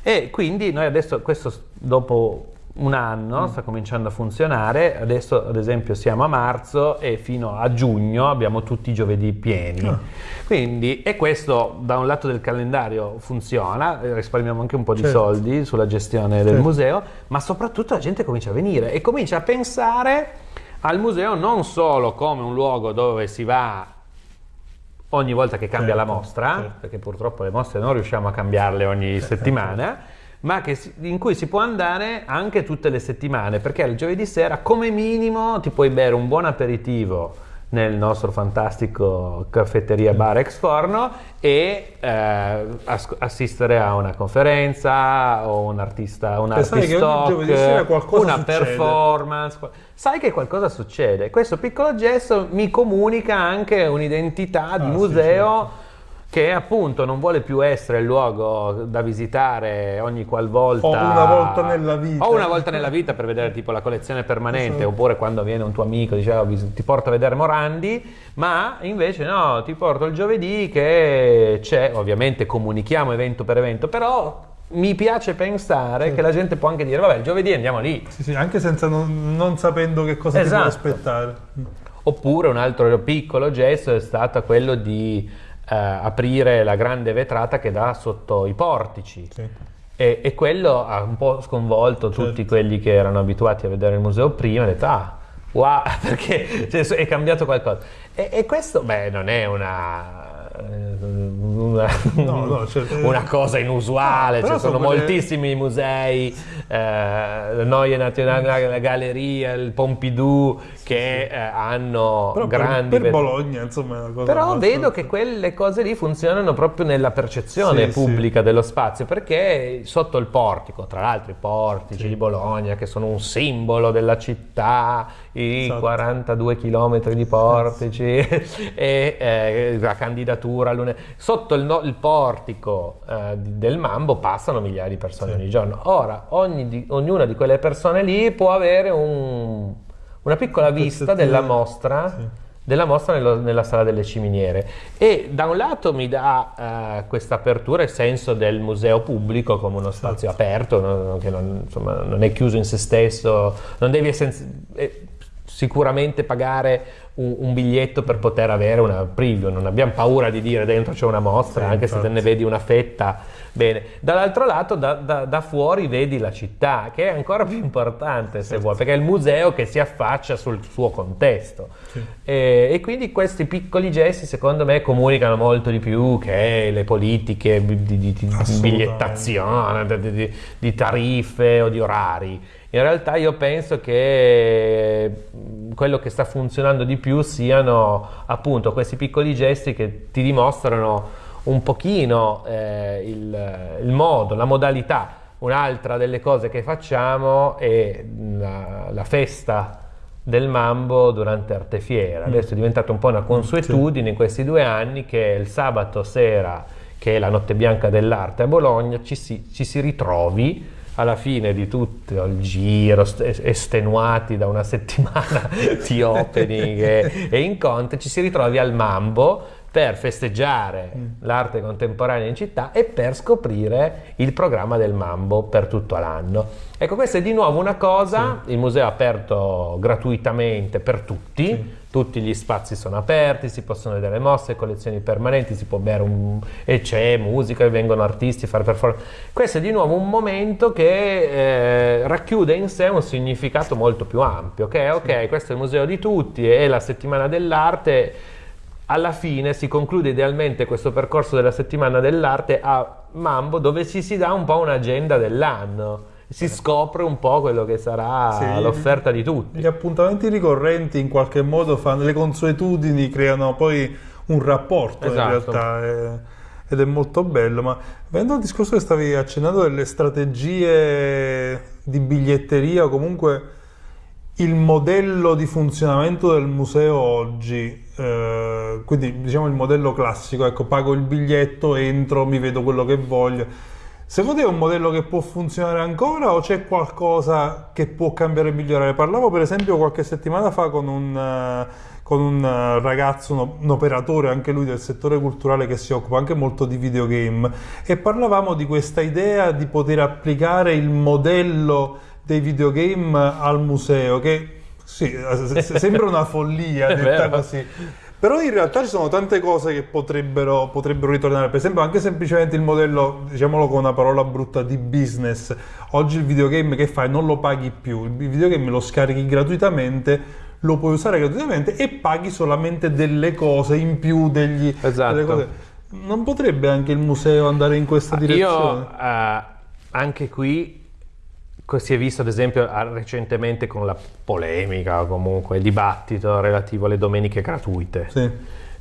E quindi noi adesso, questo dopo un anno sta cominciando a funzionare, adesso ad esempio siamo a marzo e fino a giugno abbiamo tutti i giovedì pieni. Ah. Quindi, e questo da un lato del calendario funziona, eh, risparmiamo anche un po' di Certo. soldi sulla gestione del Certo. museo, ma soprattutto la gente comincia a venire e comincia a pensare al museo non solo come un luogo dove si va ogni volta che cambia Certo, la mostra, certo. perché purtroppo le mostre non riusciamo a cambiarle ogni settimana, ma che in cui si può andare anche tutte le settimane, perché il giovedì sera come minimo ti puoi bere un buon aperitivo nel nostro fantastico caffetteria bar ex forno e eh, as- assistere a una conferenza o un artista, un sai artist che ogni talk, giovedì sera qualcosa una succede. performance, sai che qualcosa succede. Questo piccolo gesto mi comunica anche un'identità di Ah, sì, museo che appunto non vuole più essere il luogo da visitare ogni qualvolta O una volta nella vita. o una volta nella vita per vedere tipo la collezione permanente Esatto. oppure quando viene un tuo amico dice "Oh, ti porto a vedere Morandi ma invece no ti porto il giovedì che c'è ovviamente comunichiamo evento per evento però mi piace pensare che la gente può anche dire vabbè il giovedì andiamo lì Sì, sì, anche senza non, non sapendo che cosa ti Esatto. può aspettare. Oppure un altro piccolo gesto è stato quello di eh, aprire la grande vetrata che dà sotto i portici. Sì. E, e quello ha un po' sconvolto Certo. tutti quelli che erano abituati a vedere il museo prima, e detto ah, wow, perché cioè, è cambiato qualcosa. E, e questo, beh, non è una, una, No, no, certo. una cosa inusuale, però ci sono sono quelle- moltissimi musei, eh, Neue Nationale Galleria, il Pompidou, che eh, hanno Però per- grandi... per, vet- Bologna, insomma, è una cosa però abbastanza- vedo che quelle cose lì funzionano proprio nella percezione Sì, pubblica dello spazio, perché sotto il portico, tra l'altro i portici di Bologna, che sono un simbolo della città, i Esatto. 42 km di portici e eh, la candidatura, sotto il, no- il portico eh, del Mambo passano migliaia di persone Sì. ogni giorno. Ora, ogni di- ognuna di quelle persone lì può avere un- una piccola vista pezzettino- della mostra Sì. della mostra nello- nella sala delle ciminiere e da un lato mi dà eh, questa apertura il senso del museo pubblico come uno spazio aperto no? che non, insomma, non è chiuso in se stesso non devi essen- eh, sicuramente pagare un, un biglietto per poter avere una preview non abbiamo paura di dire dentro c'è una mostra Sì, anche se te infatti. ne vedi una fetta bene dall'altro lato da, da- da fuori vedi la città che è ancora più importante se vuoi perché è il museo che si affaccia sul suo contesto Sì. e, e quindi questi piccoli gesti secondo me comunicano molto di più che le politiche di, di- di bigliettazione, di- di tariffe o di orari. In realtà io penso che mh, quello che sta funzionando di più siano appunto questi piccoli gesti che ti dimostrano un pochino eh, il, il modo, la modalità. Un'altra delle cose che facciamo è la, la festa del Mambo durante Artefiera. Adesso è diventata un po' una consuetudine in questi due anni che il sabato sera, che è la notte bianca dell'arte a Bologna, ci si, ci si ritrovi alla fine di tutto il giro, st- estenuati da una settimana di opening e, e incontri, ci si ritrovi al Mambo per festeggiare l'arte contemporanea in città e per scoprire il programma del Mambo per tutto l'anno. Ecco, questa è di nuovo una cosa, il museo è aperto gratuitamente per tutti, Sì. Tutti gli spazi sono aperti, si possono vedere mostre, collezioni permanenti, si può bere un... e c'è musica, vengono artisti a fare performance. Questo è di nuovo un momento che eh, racchiude in sé un significato molto più ampio, che è ok, questo è il museo di tutti, è la settimana dell'arte, alla fine si conclude idealmente questo percorso della settimana dell'arte a Mambo dove ci si dà un po' un'agenda dell'anno, si scopre un po' quello che sarà Sì. l'offerta di tutti. Gli appuntamenti ricorrenti in qualche modo fanno, le consuetudini creano poi un rapporto Esatto. in realtà eh, ed è molto bello. Ma venendo al discorso che stavi accennando delle strategie di biglietteria o comunque il modello di funzionamento del museo oggi, eh, quindi diciamo il modello classico, ecco, pago il biglietto, entro, mi vedo quello che voglio. Secondo te è un modello che può funzionare ancora o c'è qualcosa che può cambiare e migliorare? Parlavo per esempio qualche settimana fa con un, eh, con un eh, ragazzo, un operatore anche lui del settore culturale che si occupa anche molto di videogame e parlavamo di questa idea di poter applicare il modello dei videogame al museo che sì, eh, se- sembra una follia detta così. Però in realtà ci sono tante cose che potrebbero, potrebbero ritornare. Per esempio, anche semplicemente il modello, diciamolo con una parola brutta, di business. Oggi il videogame che fai non lo paghi più, il videogame lo scarichi gratuitamente, lo puoi usare gratuitamente e paghi solamente delle cose in più degli, Esatto. Non potrebbe anche il museo andare in questa direzione? Io eh, anche qui si è visto ad esempio recentemente con la polemica o comunque il dibattito relativo alle domeniche gratuite. Sì.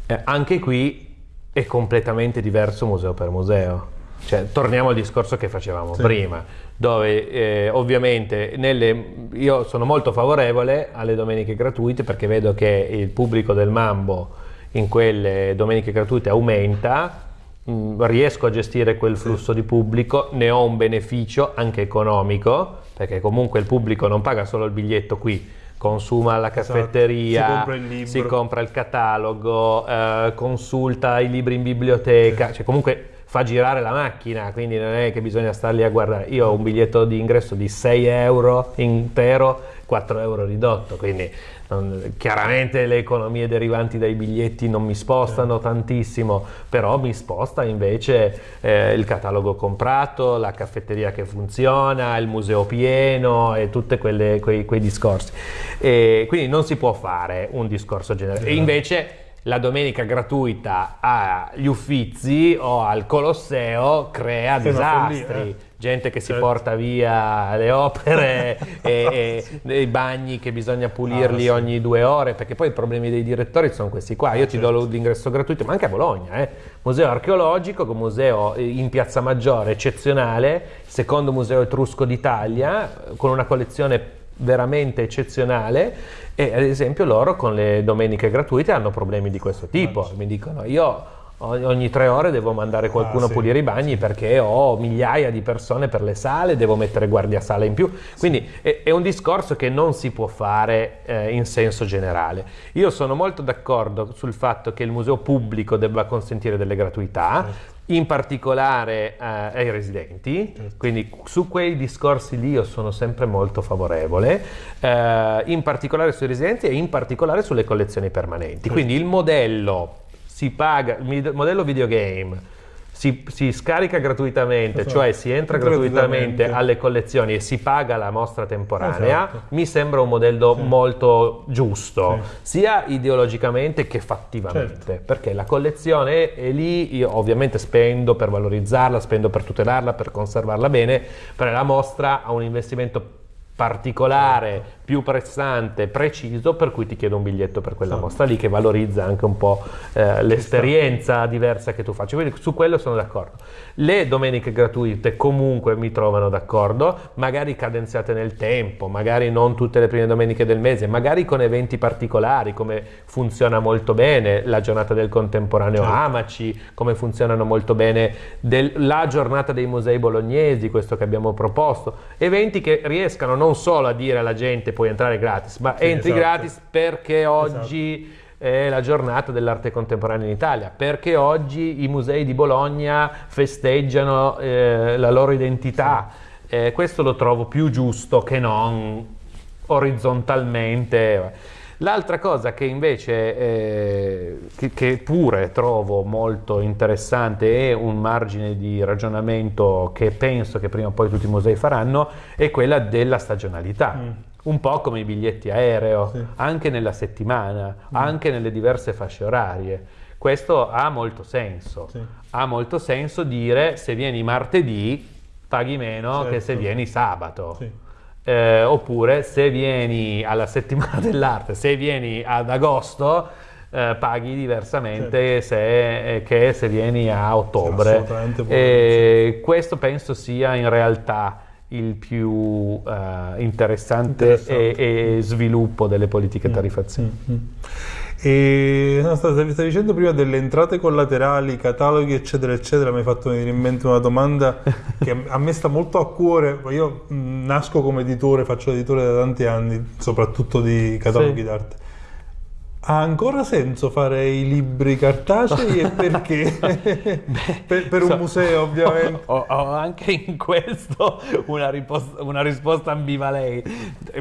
Eh, anche qui è completamente diverso museo per museo. Cioè, torniamo al discorso che facevamo Sì. prima, dove eh, ovviamente nelle- io sono molto favorevole alle domeniche gratuite perché vedo che il pubblico del Mambo in quelle domeniche gratuite aumenta, mh, riesco a gestire quel flusso di pubblico, ne ho un beneficio anche economico, perché comunque il pubblico non paga solo il biglietto qui, consuma alla Esatto. caffetteria, Si compra si compra il catalogo, eh, consulta i libri in biblioteca, cioè comunque fa girare la macchina, quindi non è che bisogna star lì a guardare. Io ho un biglietto di ingresso di 6 euro intero, 4 euro ridotto, quindi chiaramente le economie derivanti dai biglietti non mi spostano tantissimo, però mi sposta invece eh, il catalogo comprato, la caffetteria che funziona, il museo pieno e tutti quei, quei discorsi. E quindi non si può fare un discorso generale. E invece la domenica gratuita agli Uffizi o al Colosseo crea una disastri. follia, eh. Gente che si Certo. porta via le opere e, e i bagni che bisogna pulirli Ah, sì. ogni due ore, perché poi i problemi dei direttori sono questi qua. Io ti certo. do l'ingresso gratuito, ma anche a Bologna, eh. museo archeologico, con museo in Piazza Maggiore eccezionale, secondo museo etrusco d'Italia, eh, con una collezione veramente eccezionale e ad esempio loro con le domeniche gratuite hanno problemi di questo tipo. Mi dicono io ogni tre ore devo mandare qualcuno Ah, a sì. pulire i bagni perché ho migliaia di persone per le sale, devo mettere guardia sala in più. Quindi è, è un discorso che non si può fare eh, in senso generale. Io sono molto d'accordo sul fatto che il museo pubblico debba consentire delle gratuità. Certo. In particolare eh, ai residenti, Certo. quindi su quei discorsi lì io sono sempre molto favorevole, eh, in particolare sui residenti e in particolare sulle collezioni permanenti. Certo. Quindi il modello si paga, il modello videogame si, si scarica gratuitamente, Esatto. cioè si entra gratuitamente alle collezioni e si paga la mostra temporanea, Esatto. mi sembra un modello molto giusto, Sì. sia ideologicamente che fattivamente, Certo. perché la collezione è lì, io ovviamente spendo per valorizzarla, spendo per tutelarla, per conservarla bene, però la mostra ha un investimento particolare, più pressante, preciso, per cui ti chiedo un biglietto per quella Esatto. mostra lì che valorizza anche un po' eh, l'esperienza diversa che tu facci. Quindi su quello sono d'accordo. Le domeniche gratuite comunque mi trovano d'accordo, magari cadenziate nel tempo, magari non tutte le prime domeniche del mese, magari con eventi particolari, come funziona molto bene la giornata del contemporaneo Certo. Amaci, come funzionano molto bene del- la giornata dei musei bolognesi, questo che abbiamo proposto, eventi che riescano non solo a dire alla gente puoi entrare gratis, ma Sì, entri esatto. gratis perché oggi è la giornata dell'arte contemporanea in Italia, perché oggi i musei di Bologna festeggiano eh, la loro identità. Eh, questo lo trovo più giusto che non orizzontalmente. L'altra cosa che invece eh, che, che pure trovo molto interessante e un margine di ragionamento che penso che prima o poi tutti i musei faranno è quella della stagionalità. Mm. Un po' come i biglietti aereo, Sì. anche nella settimana, anche nelle diverse fasce orarie. Questo ha molto senso. Sì. Ha molto senso dire se vieni martedì paghi meno che se Certo. vieni sabato. Sì. Eh, oppure se vieni alla settimana dell'arte, se vieni ad agosto, eh, paghi diversamente se- eh, che se vieni a ottobre. assolutamente può E questo penso sia in realtà il più eh, interessante, Interessante. E, e sviluppo delle politiche tariffazione. Mm. E no, stavi dicendo prima delle entrate collaterali, cataloghi, eccetera, eccetera. Mi hai fatto venire in mente una domanda che a me sta molto a cuore. Io mh, nasco come editore, faccio editore da tanti anni, soprattutto di cataloghi Sì. d'arte. Ha ancora senso fare i libri cartacei e perché? per, per un so- museo, ovviamente. Ho, ho anche in questo una, ripos- una risposta ambivalente,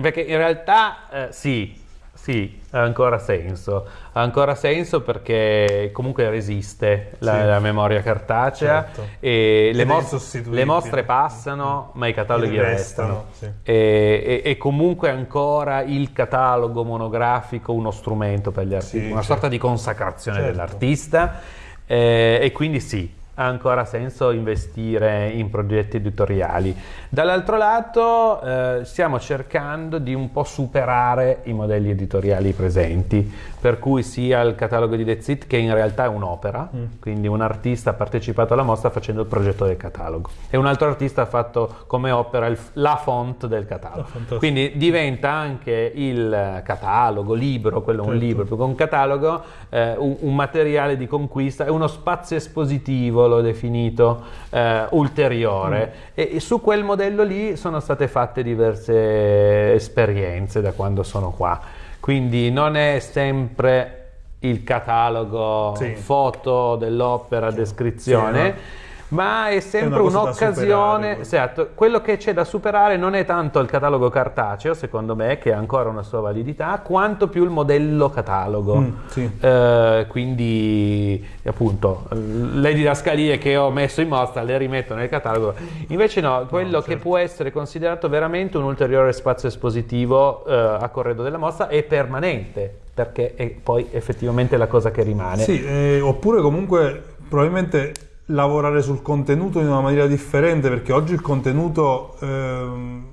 perché in realtà eh, sì, sì, ha ancora senso. Ha ancora senso perché comunque resiste la, Sì. la memoria cartacea Certo. e le, mos- le mostre passano, ma i cataloghi Restano, restano. sì. E, e- e comunque ancora il catalogo monografico un strumento per gli artisti, Sì, una certo. sorta di consacrazione Certo. dell'artista. eh, e quindi sì, ha ancora senso investire in progetti editoriali. Dall'altro lato eh, stiamo cercando di un po' superare i modelli editoriali presenti, per cui sia il catalogo di That's It che in realtà è un'opera, Mm. quindi un artista ha partecipato alla mostra facendo il progetto del catalogo e un altro artista ha fatto come opera il- la font del catalogo. Fantastico. Quindi diventa anche il catalogo, libro, quello è un Certo. libro, più che un catalogo, eh, un, un materiale di conquista, è uno spazio espositivo, l'ho definito, eh, ulteriore. E, e su quel modello lì sono state fatte diverse esperienze da quando sono qua. Quindi non è sempre il catalogo, Sì. foto dell'opera, descrizione. Sì, no. Ma è sempre un'occasione, superare, esatto, quello che c'è da superare non è tanto il catalogo cartaceo, secondo me, che ha ancora una sua validità, quanto più il modello catalogo. Mm, sì. Eh, quindi, appunto, le didascalie che ho messo in mostra le rimetto nel catalogo. Invece no, quello che certo. può essere considerato veramente un ulteriore spazio espositivo eh, a corredo della mostra è permanente, perché è poi effettivamente la cosa che rimane. Sì, eh, oppure comunque probabilmente lavorare sul contenuto in una maniera differente perché oggi il contenuto ehm,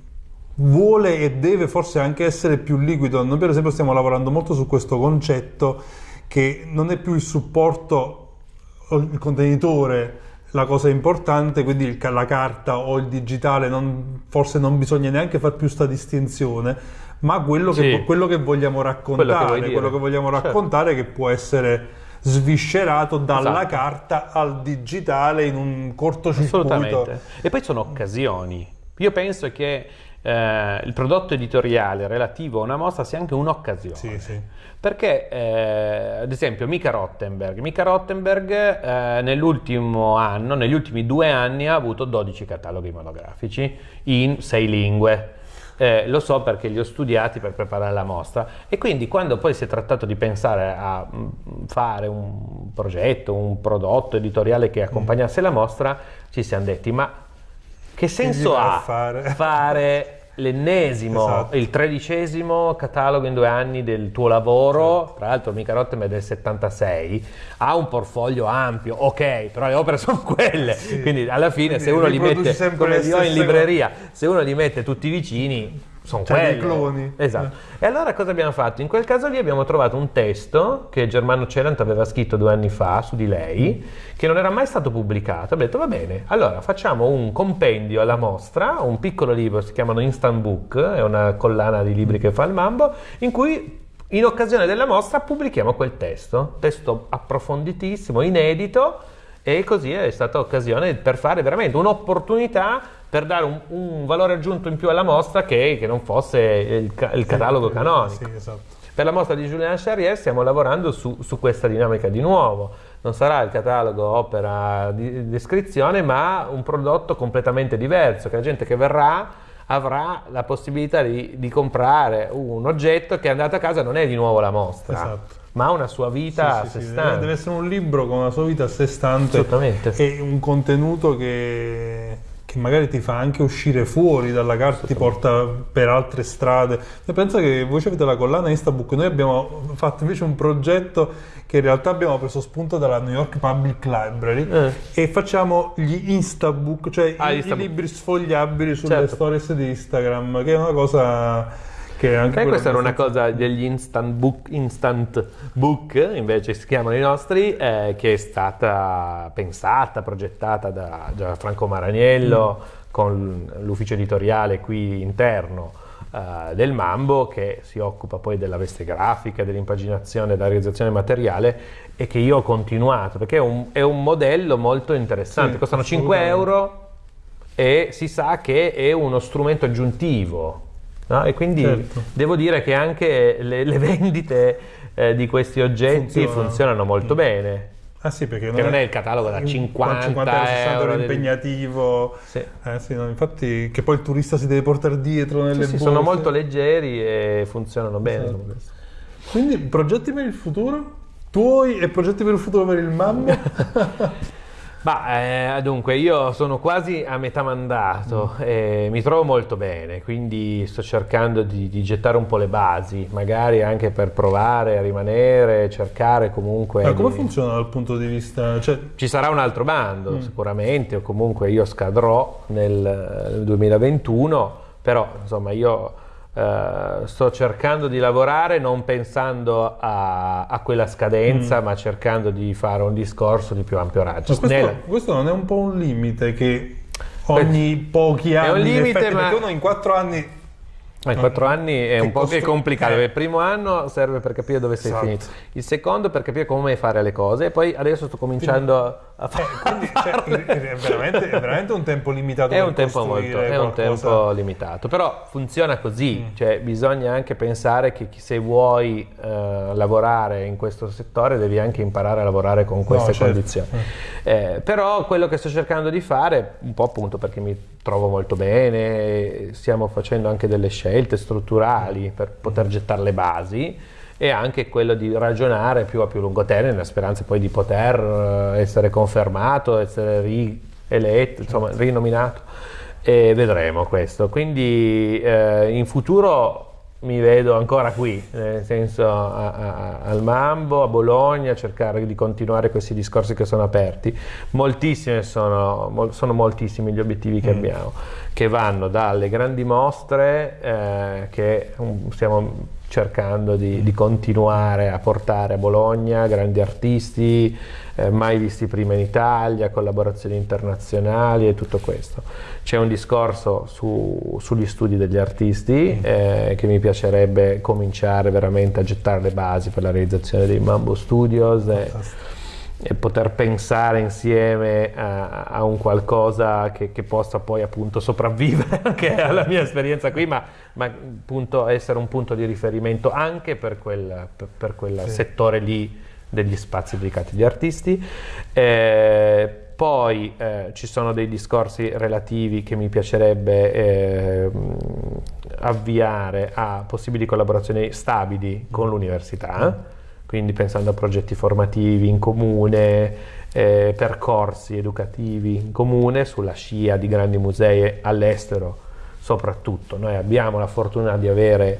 vuole e deve forse anche essere più liquido. Noi per esempio stiamo lavorando molto su questo concetto che non è più il supporto o il contenitore la cosa importante, quindi il la carta o il digitale, non- forse non bisogna neanche fare più sta distinzione, ma quello che, Sì. vo- quello che vogliamo raccontare, Quello che quello che vogliamo Certo. raccontare che può essere sviscerato dalla Esatto. carta al digitale in un cortocircuito. Assolutamente. E poi sono occasioni. Io penso che eh, il prodotto editoriale relativo a una mostra sia anche un'occasione. Sì, sì. Perché, eh, ad esempio, Mika Rottenberg, Mika Rottenberg eh, nell'ultimo anno, negli ultimi due anni, ha avuto 12 cataloghi monografici in sei lingue. Eh, lo so perché li ho studiati per preparare la mostra e quindi quando poi si è trattato di pensare a mm, fare un progetto, un prodotto editoriale che accompagnasse la mostra, ci siamo detti ma che senso ha fare? fare l'ennesimo, Esatto. il tredicesimo catalogo in due anni del tuo lavoro, tra l'altro Mica Rottenberg è del 76, ha un portfolio ampio, ok, però le opere sono quelle, Sì. quindi alla fine Quindi se uno li mette, come ho in libreria, se uno li mette tutti vicini, sono Cioè, dei quelli. cloni. Esatto. E allora cosa abbiamo fatto? In quel caso lì abbiamo trovato un testo che Germano Celant aveva scritto due anni fa su di lei, che non era mai stato pubblicato. Abbiamo detto va bene, allora facciamo un compendio alla mostra, un piccolo libro, si chiamano Instant Book, è una collana di libri che fa il Mambo, in cui in occasione della mostra pubblichiamo quel testo, testo approfonditissimo, inedito, e così è stata occasione per fare veramente un'opportunità per dare un, un valore aggiunto in più alla mostra che, che non fosse il, il catalogo Sì, canonico. Sì, esatto. Per la mostra di Julien Charrier stiamo lavorando su, su questa dinamica di nuovo. Non sarà il catalogo opera di descrizione, ma un prodotto completamente diverso, che la gente che verrà avrà la possibilità di, di comprare un oggetto che è andato a casa non è di nuovo la mostra, Esatto. ma ha una sua vita Sì, a sé sì, stante. Deve, deve essere un libro con una sua vita a sé stante e un contenuto che, che magari ti fa anche uscire fuori dalla carta, ti porta per altre strade. Io penso che voi avete la collana Instabook, noi abbiamo fatto invece un progetto che in realtà abbiamo preso spunto dalla New York Public Library Eh. e facciamo gli Instabook, cioè Ah, i, gli i Instabook. libri sfogliabili sulle Certo. stories di Instagram, che è una cosa che anche questa era una cosa degli instant book, instant book, invece si chiamano i nostri, eh, che è stata pensata, progettata da, da Franco Maraniello con l'ufficio editoriale qui interno eh, del Mambo che si occupa poi della veste grafica, dell'impaginazione, della realizzazione materiale e che io ho continuato perché è un, è un modello molto interessante, Sì, costano 5 assolutamente. euro e si sa che è uno strumento aggiuntivo. No? E quindi Certo. devo dire che anche le, le vendite eh, di questi oggetti Funzionano. funzionano molto bene. Ah sì, perché Che non è il catalogo da 50 60 euro del- impegnativo. Sì. Eh sì, no, infatti che poi il turista si deve portare dietro nelle Sì, sì, sono molto leggeri e funzionano bene. Esatto. Quindi progetti per il futuro? Tuoi e progetti per il futuro per il Mambo? Ma eh, dunque, io sono quasi a metà mandato mm. e mi trovo molto bene, quindi sto cercando di, di, gettare un po' le basi, magari anche per provare a rimanere, cercare comunque. Ma come di... funziona dal punto di vista. Cioè... Ci sarà un altro bando mm. sicuramente, o comunque io scadrò nel, nel 2021, però insomma io Uh, sto cercando di lavorare non pensando a, a quella scadenza, mm. ma cercando di fare un discorso di più ampio raggio. Questo, Nella... questo, non è un po' un limite che ogni pochi anni... È un limite, ma... Perché uno in quattro anni ma in quattro anni è un po' più complicato. Eh. Il primo anno serve per capire dove sei esatto. finito, il secondo per capire come fare le cose, e poi adesso sto cominciando a fare. Eh, cioè, è, veramente, è, veramente, un tempo limitato. È un tempo molto, è un tempo limitato, però funziona così, mm. cioè bisogna anche pensare che se vuoi uh, lavorare in questo settore devi anche imparare a lavorare con queste no, certo. condizioni. Mm. Eh, però quello che sto cercando di fare, un po' appunto perché mi trovo molto bene, stiamo facendo anche delle scelte strutturali per poter gettare le basi e anche quello di ragionare più a più lungo termine, nella speranza poi di poter eh, essere confermato, essere rieletto, insomma rinominato e vedremo questo. Quindi eh, in futuro mi vedo ancora qui, nel senso a, a, al Mambo, a Bologna, a cercare di continuare questi discorsi che sono aperti. Moltissime sono, sono moltissimi gli obiettivi che mm. abbiamo, che vanno dalle grandi mostre eh, che um, stiamo cercando di, di, continuare a portare a Bologna grandi artisti eh, mai visti prima in Italia, collaborazioni internazionali e tutto questo. C'è un discorso su, sugli studi degli artisti eh, che mi piacerebbe cominciare veramente a gettare le basi per la realizzazione dei Mambo Studios. E, e poter pensare insieme a, a un qualcosa che, che, possa poi appunto sopravvivere anche alla mia esperienza qui, ma, ma appunto essere un punto di riferimento anche per quel, per, per quel sì. settore lì degli spazi dedicati agli artisti. Eh, poi eh, ci sono dei discorsi relativi che mi piacerebbe eh, avviare a possibili collaborazioni stabili con l'università quindi pensando a progetti formativi in comune, eh, percorsi educativi in comune sulla scia di grandi musei all'estero soprattutto. Noi abbiamo la fortuna di avere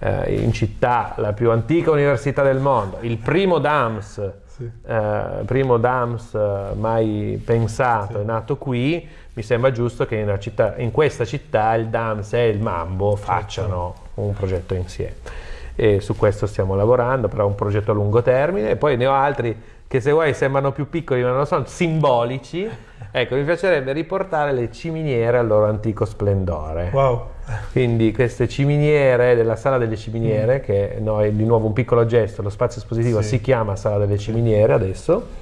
eh, in città la più antica università del mondo, il primo DAMS, sì. eh, primo DAMS eh, mai pensato, sì. è nato qui, mi sembra giusto che in, città, in, questa città il DAMS e il Mambo facciano un progetto insieme e su questo stiamo lavorando, però è un progetto a lungo termine e poi ne ho altri che se vuoi sembrano più piccoli ma non sono simbolici. Ecco, mi piacerebbe riportare le ciminiere al loro antico splendore. Wow. Quindi queste ciminiere della Sala delle Ciminiere, mm. che noi di nuovo un piccolo gesto, lo spazio espositivo sì. si chiama Sala delle Ciminiere adesso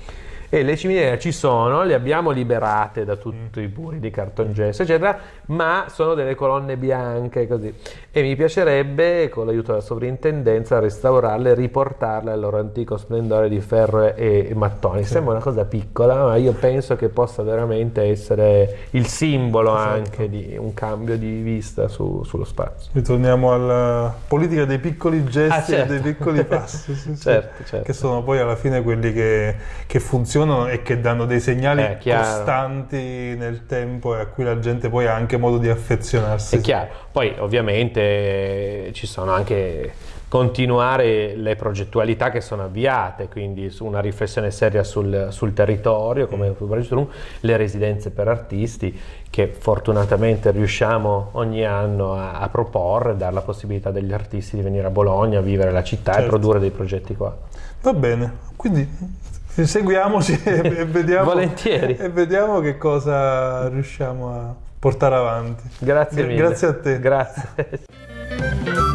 e le ciminiere ci sono, le abbiamo liberate da tutti i puri di cartongesso, eccetera, ma sono delle colonne bianche così. E mi piacerebbe, con l'aiuto della sovrintendenza, restaurarle e riportarle al loro antico splendore di ferro e, mattoni. Sì. Sembra una cosa piccola, ma io penso che possa veramente essere il simbolo esatto. anche di un cambio di vista su, sullo spazio. Ritorniamo alla politica dei piccoli gesti ah, certo. e dei piccoli passi, sì, certo, certo. che sono poi alla fine quelli che, che funzionano funzionano e che danno dei segnali eh, costanti nel tempo e a cui la gente poi ha anche modo di affezionarsi. È chiaro, poi ovviamente ci sono anche continuare le progettualità che sono avviate, quindi su una riflessione seria sul, sul territorio, come mm. le residenze per artisti che fortunatamente riusciamo ogni anno a, a proporre, dare la possibilità degli artisti di venire a Bologna, a vivere la città certo. e produrre dei progetti qua. Va bene, quindi seguiamoci e vediamo, Volentieri. e vediamo che cosa riusciamo a portare avanti. Grazie mille. Grazie a te. Grazie.